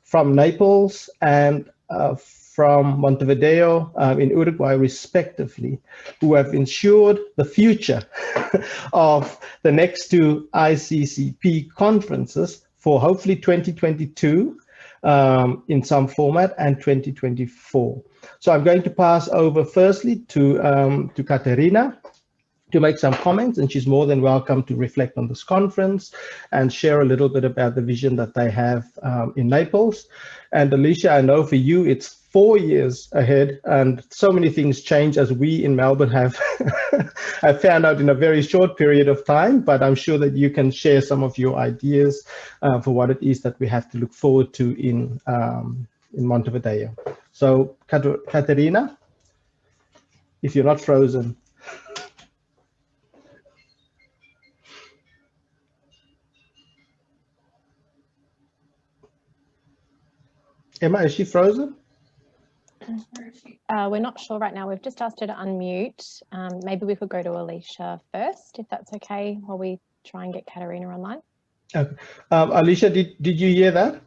from Naples and uh, from Montevideo um, in Uruguay, respectively, who have ensured the future of the next two ICCP conferences for hopefully 2022 um, in some format and 2024. So I'm going to pass over firstly to, um, to Caterina to make some comments and she's more than welcome to reflect on this conference and share a little bit about the vision that they have um, in Naples. And Alicia, I know for you, it's four years ahead and so many things change as we in Melbourne have, have found out in a very short period of time, but I'm sure that you can share some of your ideas uh, for what it is that we have to look forward to in, um, in Montevideo. So Caterina, if you're not frozen. Emma, is she frozen? Uh, we're not sure right now. We've just asked her to unmute. Um, maybe we could go to Alicia first, if that's okay, while we try and get Caterina online. Okay. Um, Alicia, did, did you hear that?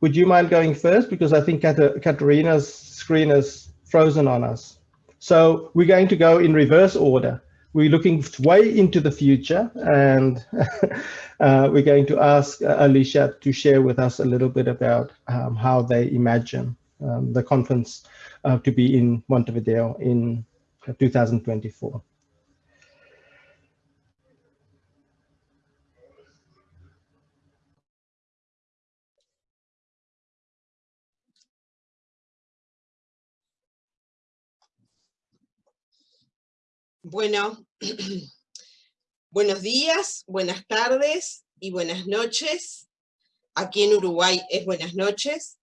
Would you mind going first? Because I think Caterina's screen is frozen on us. So we're going to go in reverse order we're looking way into the future and uh, we're going to ask uh, Alicia to share with us a little bit about um, how they imagine um, the conference uh, to be in Montevideo in 2024. Bueno, buenos días, buenas tardes y buenas noches. Aquí en Uruguay es buenas noches.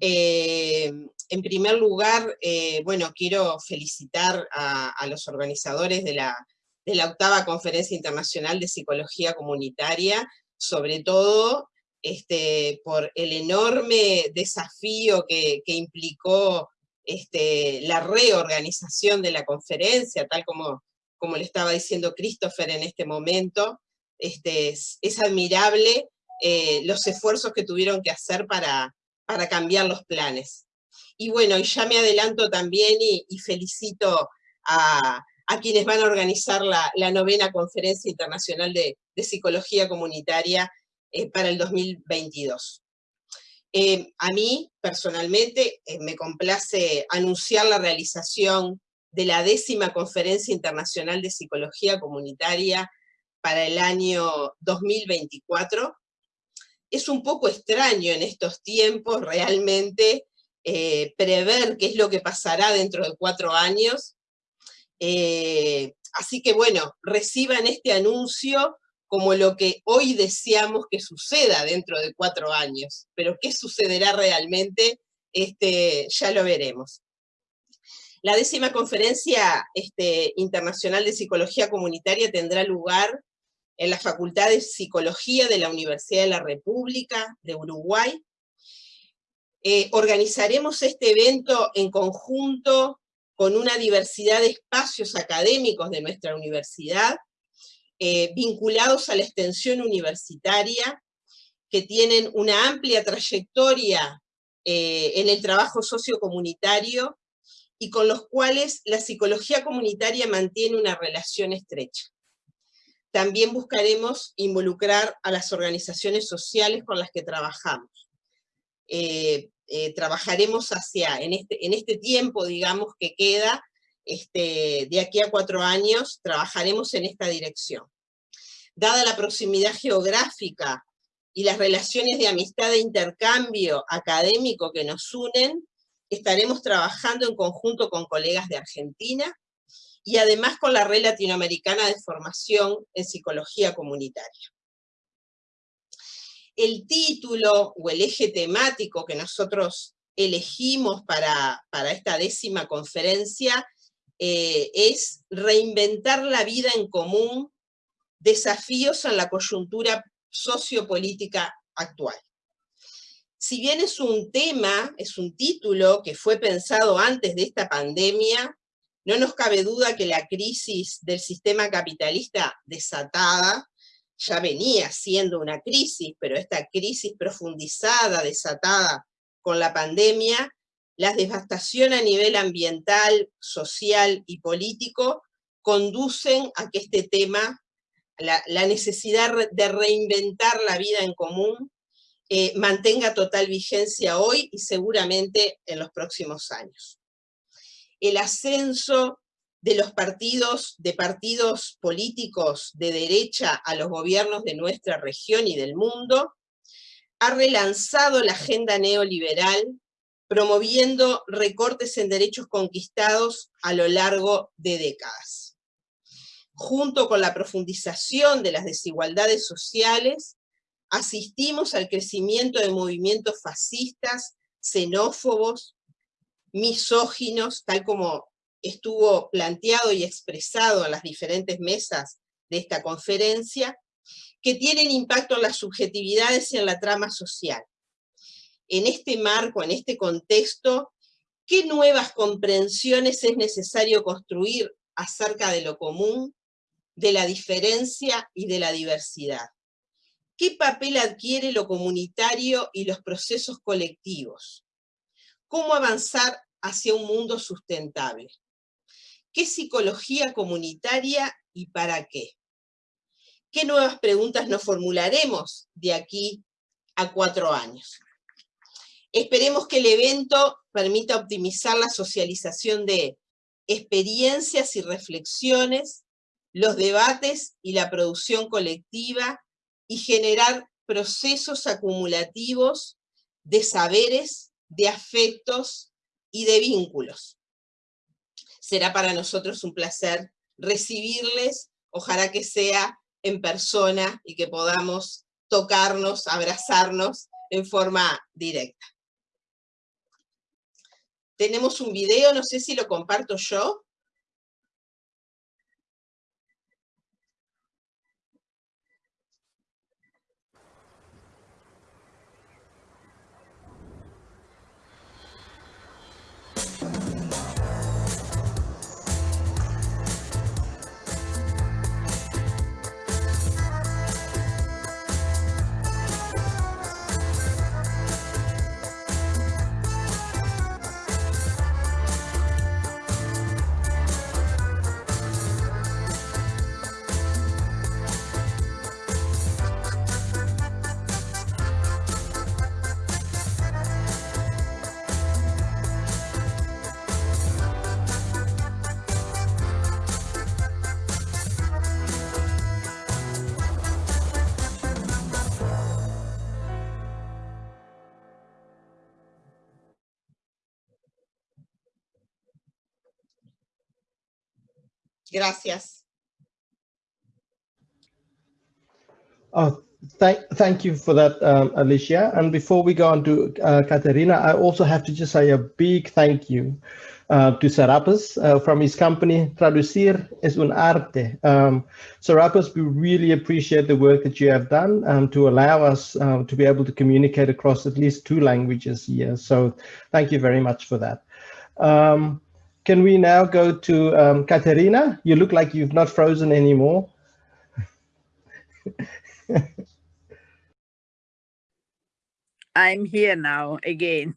Eh, en primer lugar, eh, bueno, quiero felicitar a, los organizadores de la, de la, octava Conferencia Internacional de Psicología Comunitaria, sobre todo este, por el enorme desafío que, que implicó este, la reorganización de la conferencia, tal como, como le estaba diciendo Christopher en este momento, este, es, admirable eh, los esfuerzos que tuvieron que hacer para, para cambiar los planes. Y bueno, y ya me adelanto también y, felicito a, quienes van a organizar la, novena Conferencia Internacional de, Psicología Comunitaria eh, para el 2022. Eh, a mí, personalmente, eh, me complace anunciar la realización de la décima Conferencia Internacional de Psicología Comunitaria para el año 2024. Es un poco extraño en estos tiempos realmente eh, prever qué es lo que pasará dentro de cuatro años. así que bueno, reciban este anuncio como lo que hoy deseamos que suceda dentro de cuatro años, pero qué sucederá realmente, este, ya lo veremos. La décima conferencia este, internacional de psicología comunitaria tendrá lugar en la Facultad de Psicología de la Universidad de la República de Uruguay. Eh, organizaremos este evento en conjunto con una diversidad de espacios académicos de nuestra universidad, eh, vinculados a la extensión universitaria, que tienen una amplia trayectoria eh, en el trabajo sociocomunitario y con los cuales la psicología comunitaria mantiene una relación estrecha. También buscaremos involucrar a las organizaciones sociales con las que trabajamos. Eh, trabajaremos hacia, en este, en este tiempo, digamos, que queda, este, de aquí a cuatro años, trabajaremos en esta dirección. Dada la proximidad geográfica y las relaciones de amistad e intercambio académico que nos unen, estaremos trabajando en conjunto con colegas de Argentina, y además con la Red Latinoamericana de Formación en Psicología Comunitaria. El título o el eje temático que nosotros elegimos para, para esta décima conferencia eh, es Reinventar la vida en común, desafíos en la coyuntura sociopolítica actual. Si bien es un tema, es un título que fue pensado antes de esta pandemia, no nos cabe duda que la crisis del sistema capitalista desatada ya venía siendo una crisis, pero esta crisis profundizada, desatada con la pandemia, la devastación a nivel ambiental, social y político, conducen a que este tema, la, necesidad de reinventar la vida en común, eh, mantenga total vigencia hoy y seguramente en los próximos años. El ascenso de los partidos, partidos políticos de derecha a los gobiernos de nuestra región y del mundo, ha relanzado la agenda neoliberal, promoviendo recortes en derechos conquistados a lo largo de décadas. Junto con la profundización de las desigualdades sociales, asistimos al crecimiento de movimientos fascistas, xenófobos, misóginos, tal como estuvo planteado y expresado en las diferentes mesas de esta conferencia, que tienen impacto en las subjetividades y en la trama social. En este marco, en este contexto, ¿qué nuevas comprensiones es necesario construir acerca de lo común, de la diferencia y de la diversidad? ¿Qué papel adquiere lo comunitario y los procesos colectivos? cómo avanzar hacia un mundo sustentable. ¿Qué psicología comunitaria y para qué? ¿Qué nuevas preguntas nos formularemos de aquí a cuatro años? Esperemos que el evento permita optimizar la socialización de experiencias y reflexiones, los debates y la producción colectiva y generar procesos acumulativos de saberes de afectos y de vínculos. Será para nosotros un placer recibirles, ojalá que sea en persona y que podamos tocarnos, abrazarnos en forma directa. Tenemos un video, no sé si lo comparto yo. Gracias. Oh, thank, thank you for that, um, Alicia. And before we go on to uh, Caterina, I also have to just say a big thank you uh, to Serapis uh, from his company Traducir es un arte. Um, Serapis, we really appreciate the work that you have done um, to allow us um, to be able to communicate across at least two languages here. So thank you very much for that. Um, can we now go to um, Caterina? You look like you've not frozen anymore. I'm here now again.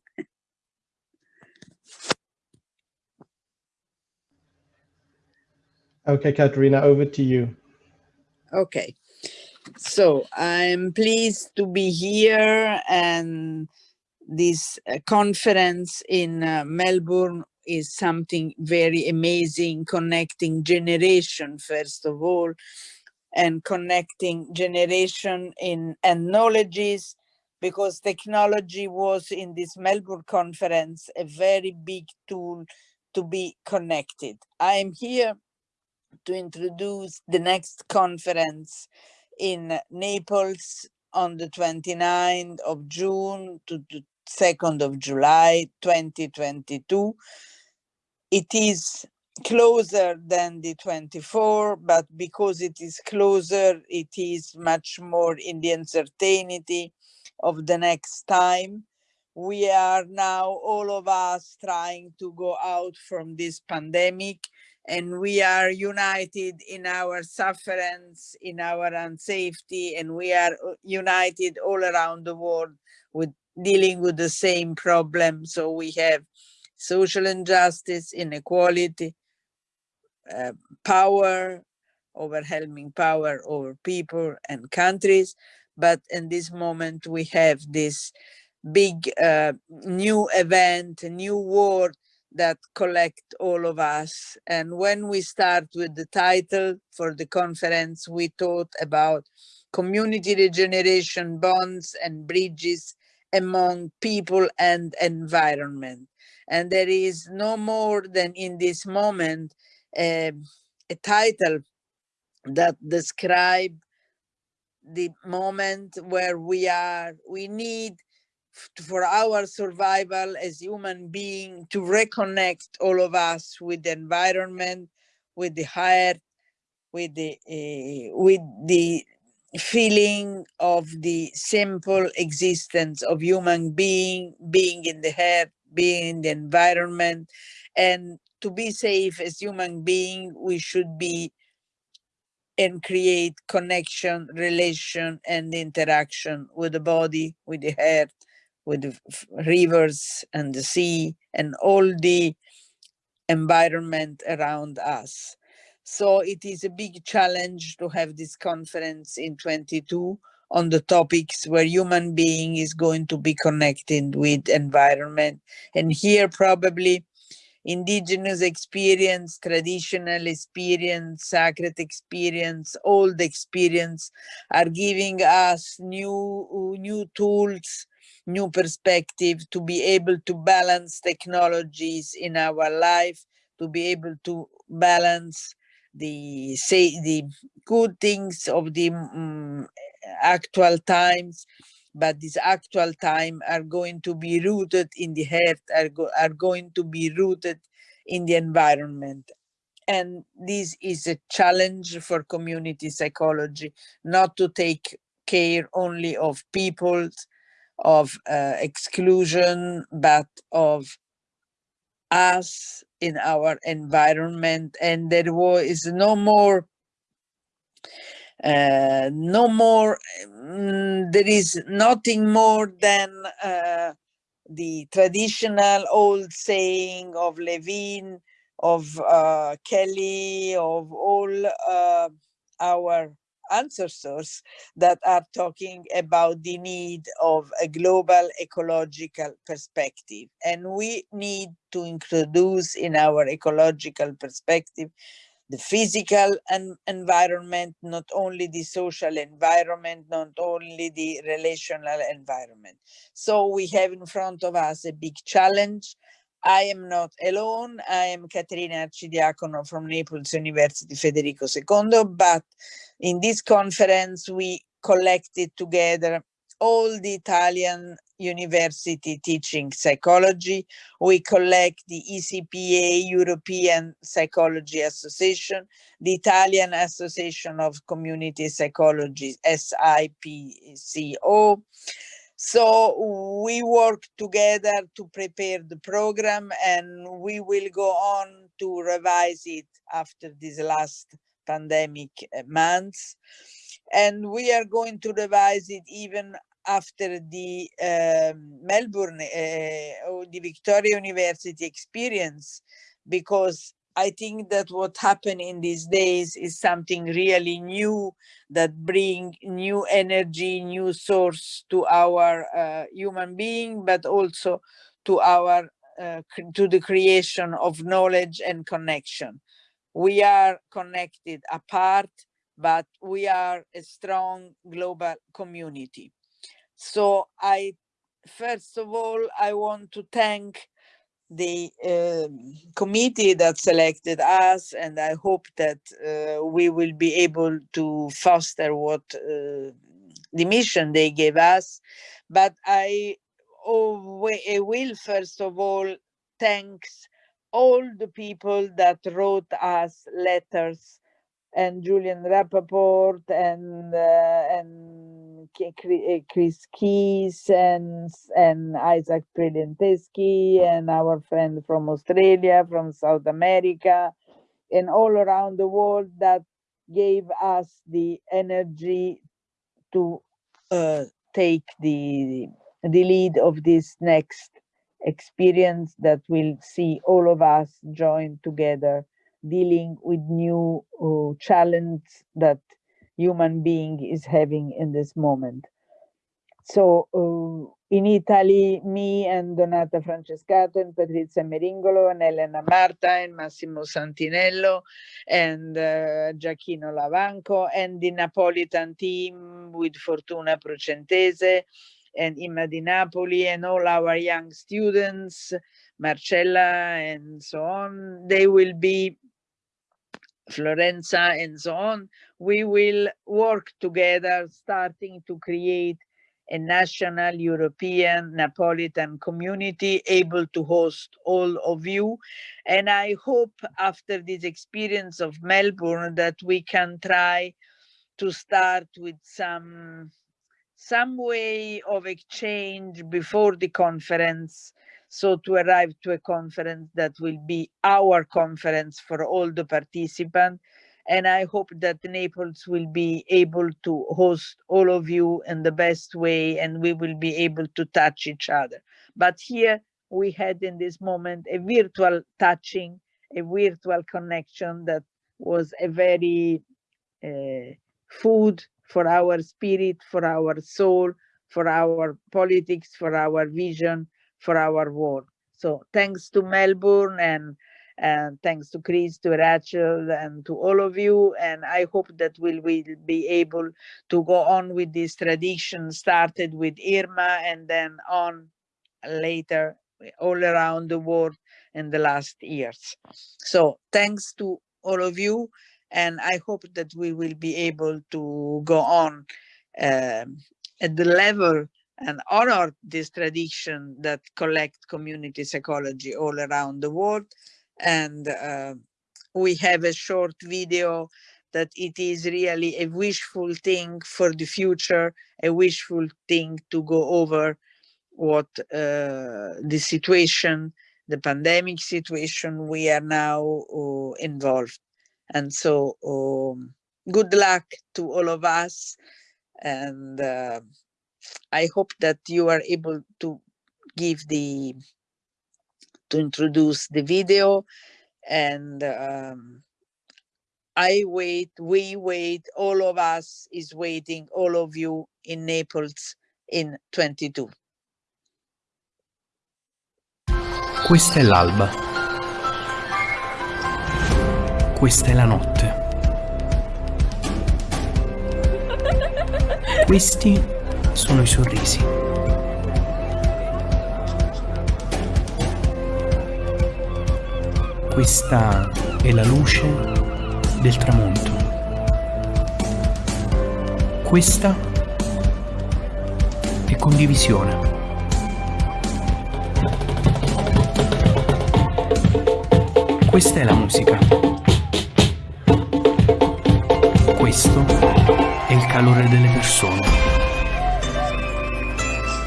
Okay, Caterina, over to you. Okay. So I'm pleased to be here and this uh, conference in uh, Melbourne is something very amazing, connecting generation, first of all, and connecting generation in and knowledges, because technology was in this Melbourne conference a very big tool to be connected. I am here to introduce the next conference in Naples on the 29th of June to the 2nd of July 2022. It is closer than the 24, but because it is closer, it is much more in the uncertainty of the next time. We are now, all of us, trying to go out from this pandemic and we are united in our sufferance, in our unsafety, and we are uh, united all around the world with dealing with the same problem. So we have social injustice, inequality, uh, power, overwhelming power over people and countries. But in this moment, we have this big uh, new event, a new war that collect all of us. And when we start with the title for the conference, we thought about community regeneration bonds and bridges among people and environment. And there is no more than in this moment uh, a title that describe the moment where we are, we need for our survival as human being to reconnect all of us with the environment with the heart with the uh, with the feeling of the simple existence of human being being in the heart being in the environment and to be safe as human being we should be and create connection relation and interaction with the body with the heart with the rivers and the sea and all the environment around us. So it is a big challenge to have this conference in 22 on the topics where human being is going to be connected with environment. And here probably indigenous experience, traditional experience, sacred experience, old experience are giving us new, new tools new perspective, to be able to balance technologies in our life, to be able to balance the say the good things of the um, actual times but this actual time are going to be rooted in the heart are, go are going to be rooted in the environment. And this is a challenge for community psychology not to take care only of people of uh, exclusion, but of us in our environment. And there was no more, uh, no more, um, there is nothing more than uh, the traditional old saying of Lewin, of uh, Kelly, of all uh, our ancestors that are talking about the need of a global ecological perspective. And we need to introduce in our ecological perspective the physical and environment, not only the social environment, not only the relational environment. So we have in front of us a big challenge I am not alone. I am Caterina Arcidiacono from Naples University Federico II, but in this conference we collected together all the Italian university teaching psychology. We collect the ECPA, European Psychology Association, the Italian Association of Community Psychology, SIPCO, So we work together to prepare the program and we will go on to revise it after these last pandemic uh, months. And we are going to revise it even after the um, Melbourne uh, or the Victoria University experience, because I think that what happened in these days is something really new that bring new energy, new source to our uh, human being, but also to our uh, to the creation of knowledge and connection. We are connected apart, but we are a strong global community. So I, first of all, I want to thank the uh, committee that selected us and I hope that uh, we will be able to foster what uh, the mission they gave us. But I, oh, I will first of all thanks all the people that wrote us letters and Julian Rappaport and uh, and Chris Keys and and Isaac Prilleltensky and our friend from Australia, from South America, and all around the world that gave us the energy to uh, take the the lead of this next experience that will see all of us join together dealing with new uh, challenge that human being is having in this moment. So uh, in Italy, me and Donata Francescato and Patrizia Meringolo and Elena Marta and Massimo Santinello and uh, Gioacchino Lavanco and the Napolitan team with Fortuna Procentese and Imma Di Napoli and all our young students, Marcella and so on, they will be Florenza and so on, we will work together starting to create a national European Napolitan community able to host all of you. And I hope after this experience of Melbourne that we can try to start with some some way of exchange before the conference so to arrive to a conference that will be our conference for all the participants. And I hope that Naples will be able to host all of you in the best way and we will be able to touch each other. But here we had in this moment a virtual touching, a virtual connection that was a very uh, food for our spirit, for our soul, for our politics, for our vision, for our work. So thanks to Melbourne and and thanks to Chris, to Rachel, and to all of you. And I hope that we will be able to go on with this tradition started with Irma and then on later all around the world in the last years. So thanks to all of you. And I hope that we will be able to go on um, at the level and honor this tradition that collect community psychology all around the world. And uh, we have a short video that it is really a wishful thing for the future, a wishful thing to go over what uh, the situation, the pandemic situation we are now uh, involved. And so um, good luck to all of us and uh, I hope that you are able to give the, to introduce the video and um, I wait, we wait, all of us is waiting, all of you in Naples in 22. Questa è l'alba. Questa è la notte. Questi sono i sorrisi. Questa è la luce del tramonto. Questa è condivisione. Questa è la musica. Questo è il calore delle persone.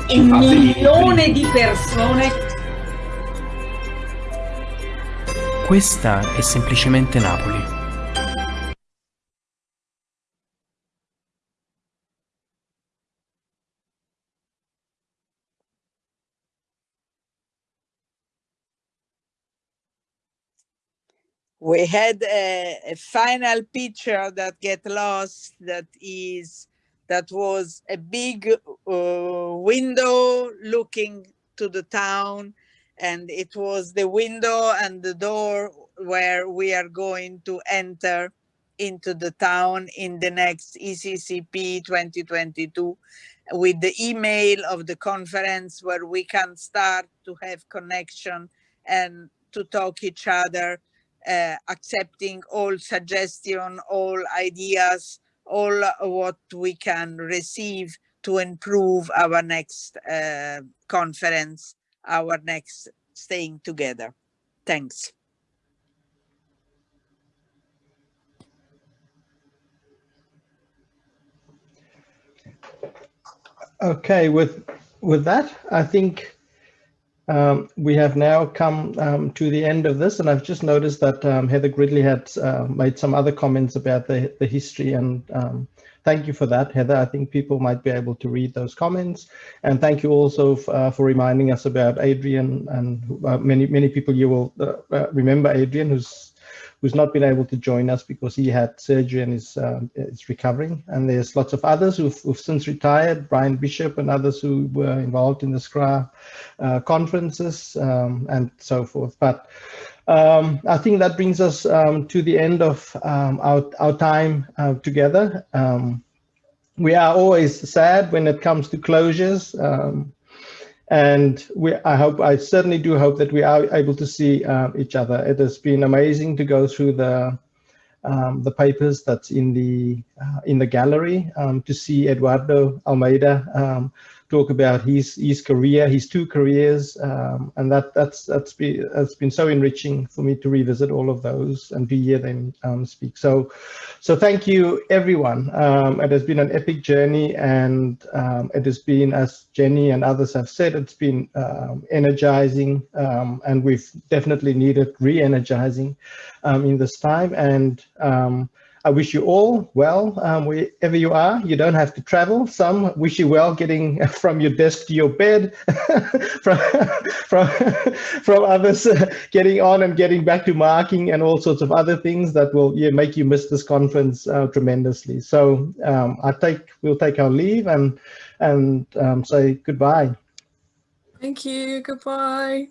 e milioni di persone. Questa è semplicemente Napoli. we had a, a, final picture that get lost that is that was a big uh, window looking to the town and it was the window and the door where we are going to enter into the town in the next ICCP 2022 with the email of the conference where we can start to have connection and to talk each other uh, accepting all suggestion, all ideas, all what we can receive to improve our next uh, conference, our next staying together. Thanks. Okay, with with that, I think um, we have now come um, to the end of this, and I've just noticed that um, Heather Gridley had uh, made some other comments about the, the history, and um, thank you for that, Heather. I think people might be able to read those comments, and thank you also uh, for reminding us about Adrian, and uh, many many people you will uh, uh, remember Adrian, who's who's not been able to join us because he had surgery and is, um, is recovering. And there's lots of others who've, who've, since retired, Brian Bishop and others who were involved in the SCRA uh, conferences um, and so forth. But um, I think that brings us um, to the end of um, our, our time uh, together. Um, we are always sad when it comes to closures. And we, I hope, I certainly do hope that we are able to see uh, each other. It has been amazing to go through the um, the papers that's in the uh, in the gallery um, to see Eduardo Almeida um, talk about his his career, his two careers, um, and that that's that's been that's been so enriching for me to revisit all of those and to hear them um, speak. So, so thank you everyone. Um, it has been an epic journey, and um, it has been, as Jenny and others have said, it's been um, energizing, um, and we've definitely needed re-energizing in this time and. I wish you all well um, wherever you are. You don't have to travel. Some wish you well getting from your desk to your bed, from, from, from others uh, getting on and getting back to marking and all sorts of other things that will yeah, make you miss this conference uh, tremendously. So um, I take we'll take our leave and and um, say goodbye. Thank you. Goodbye.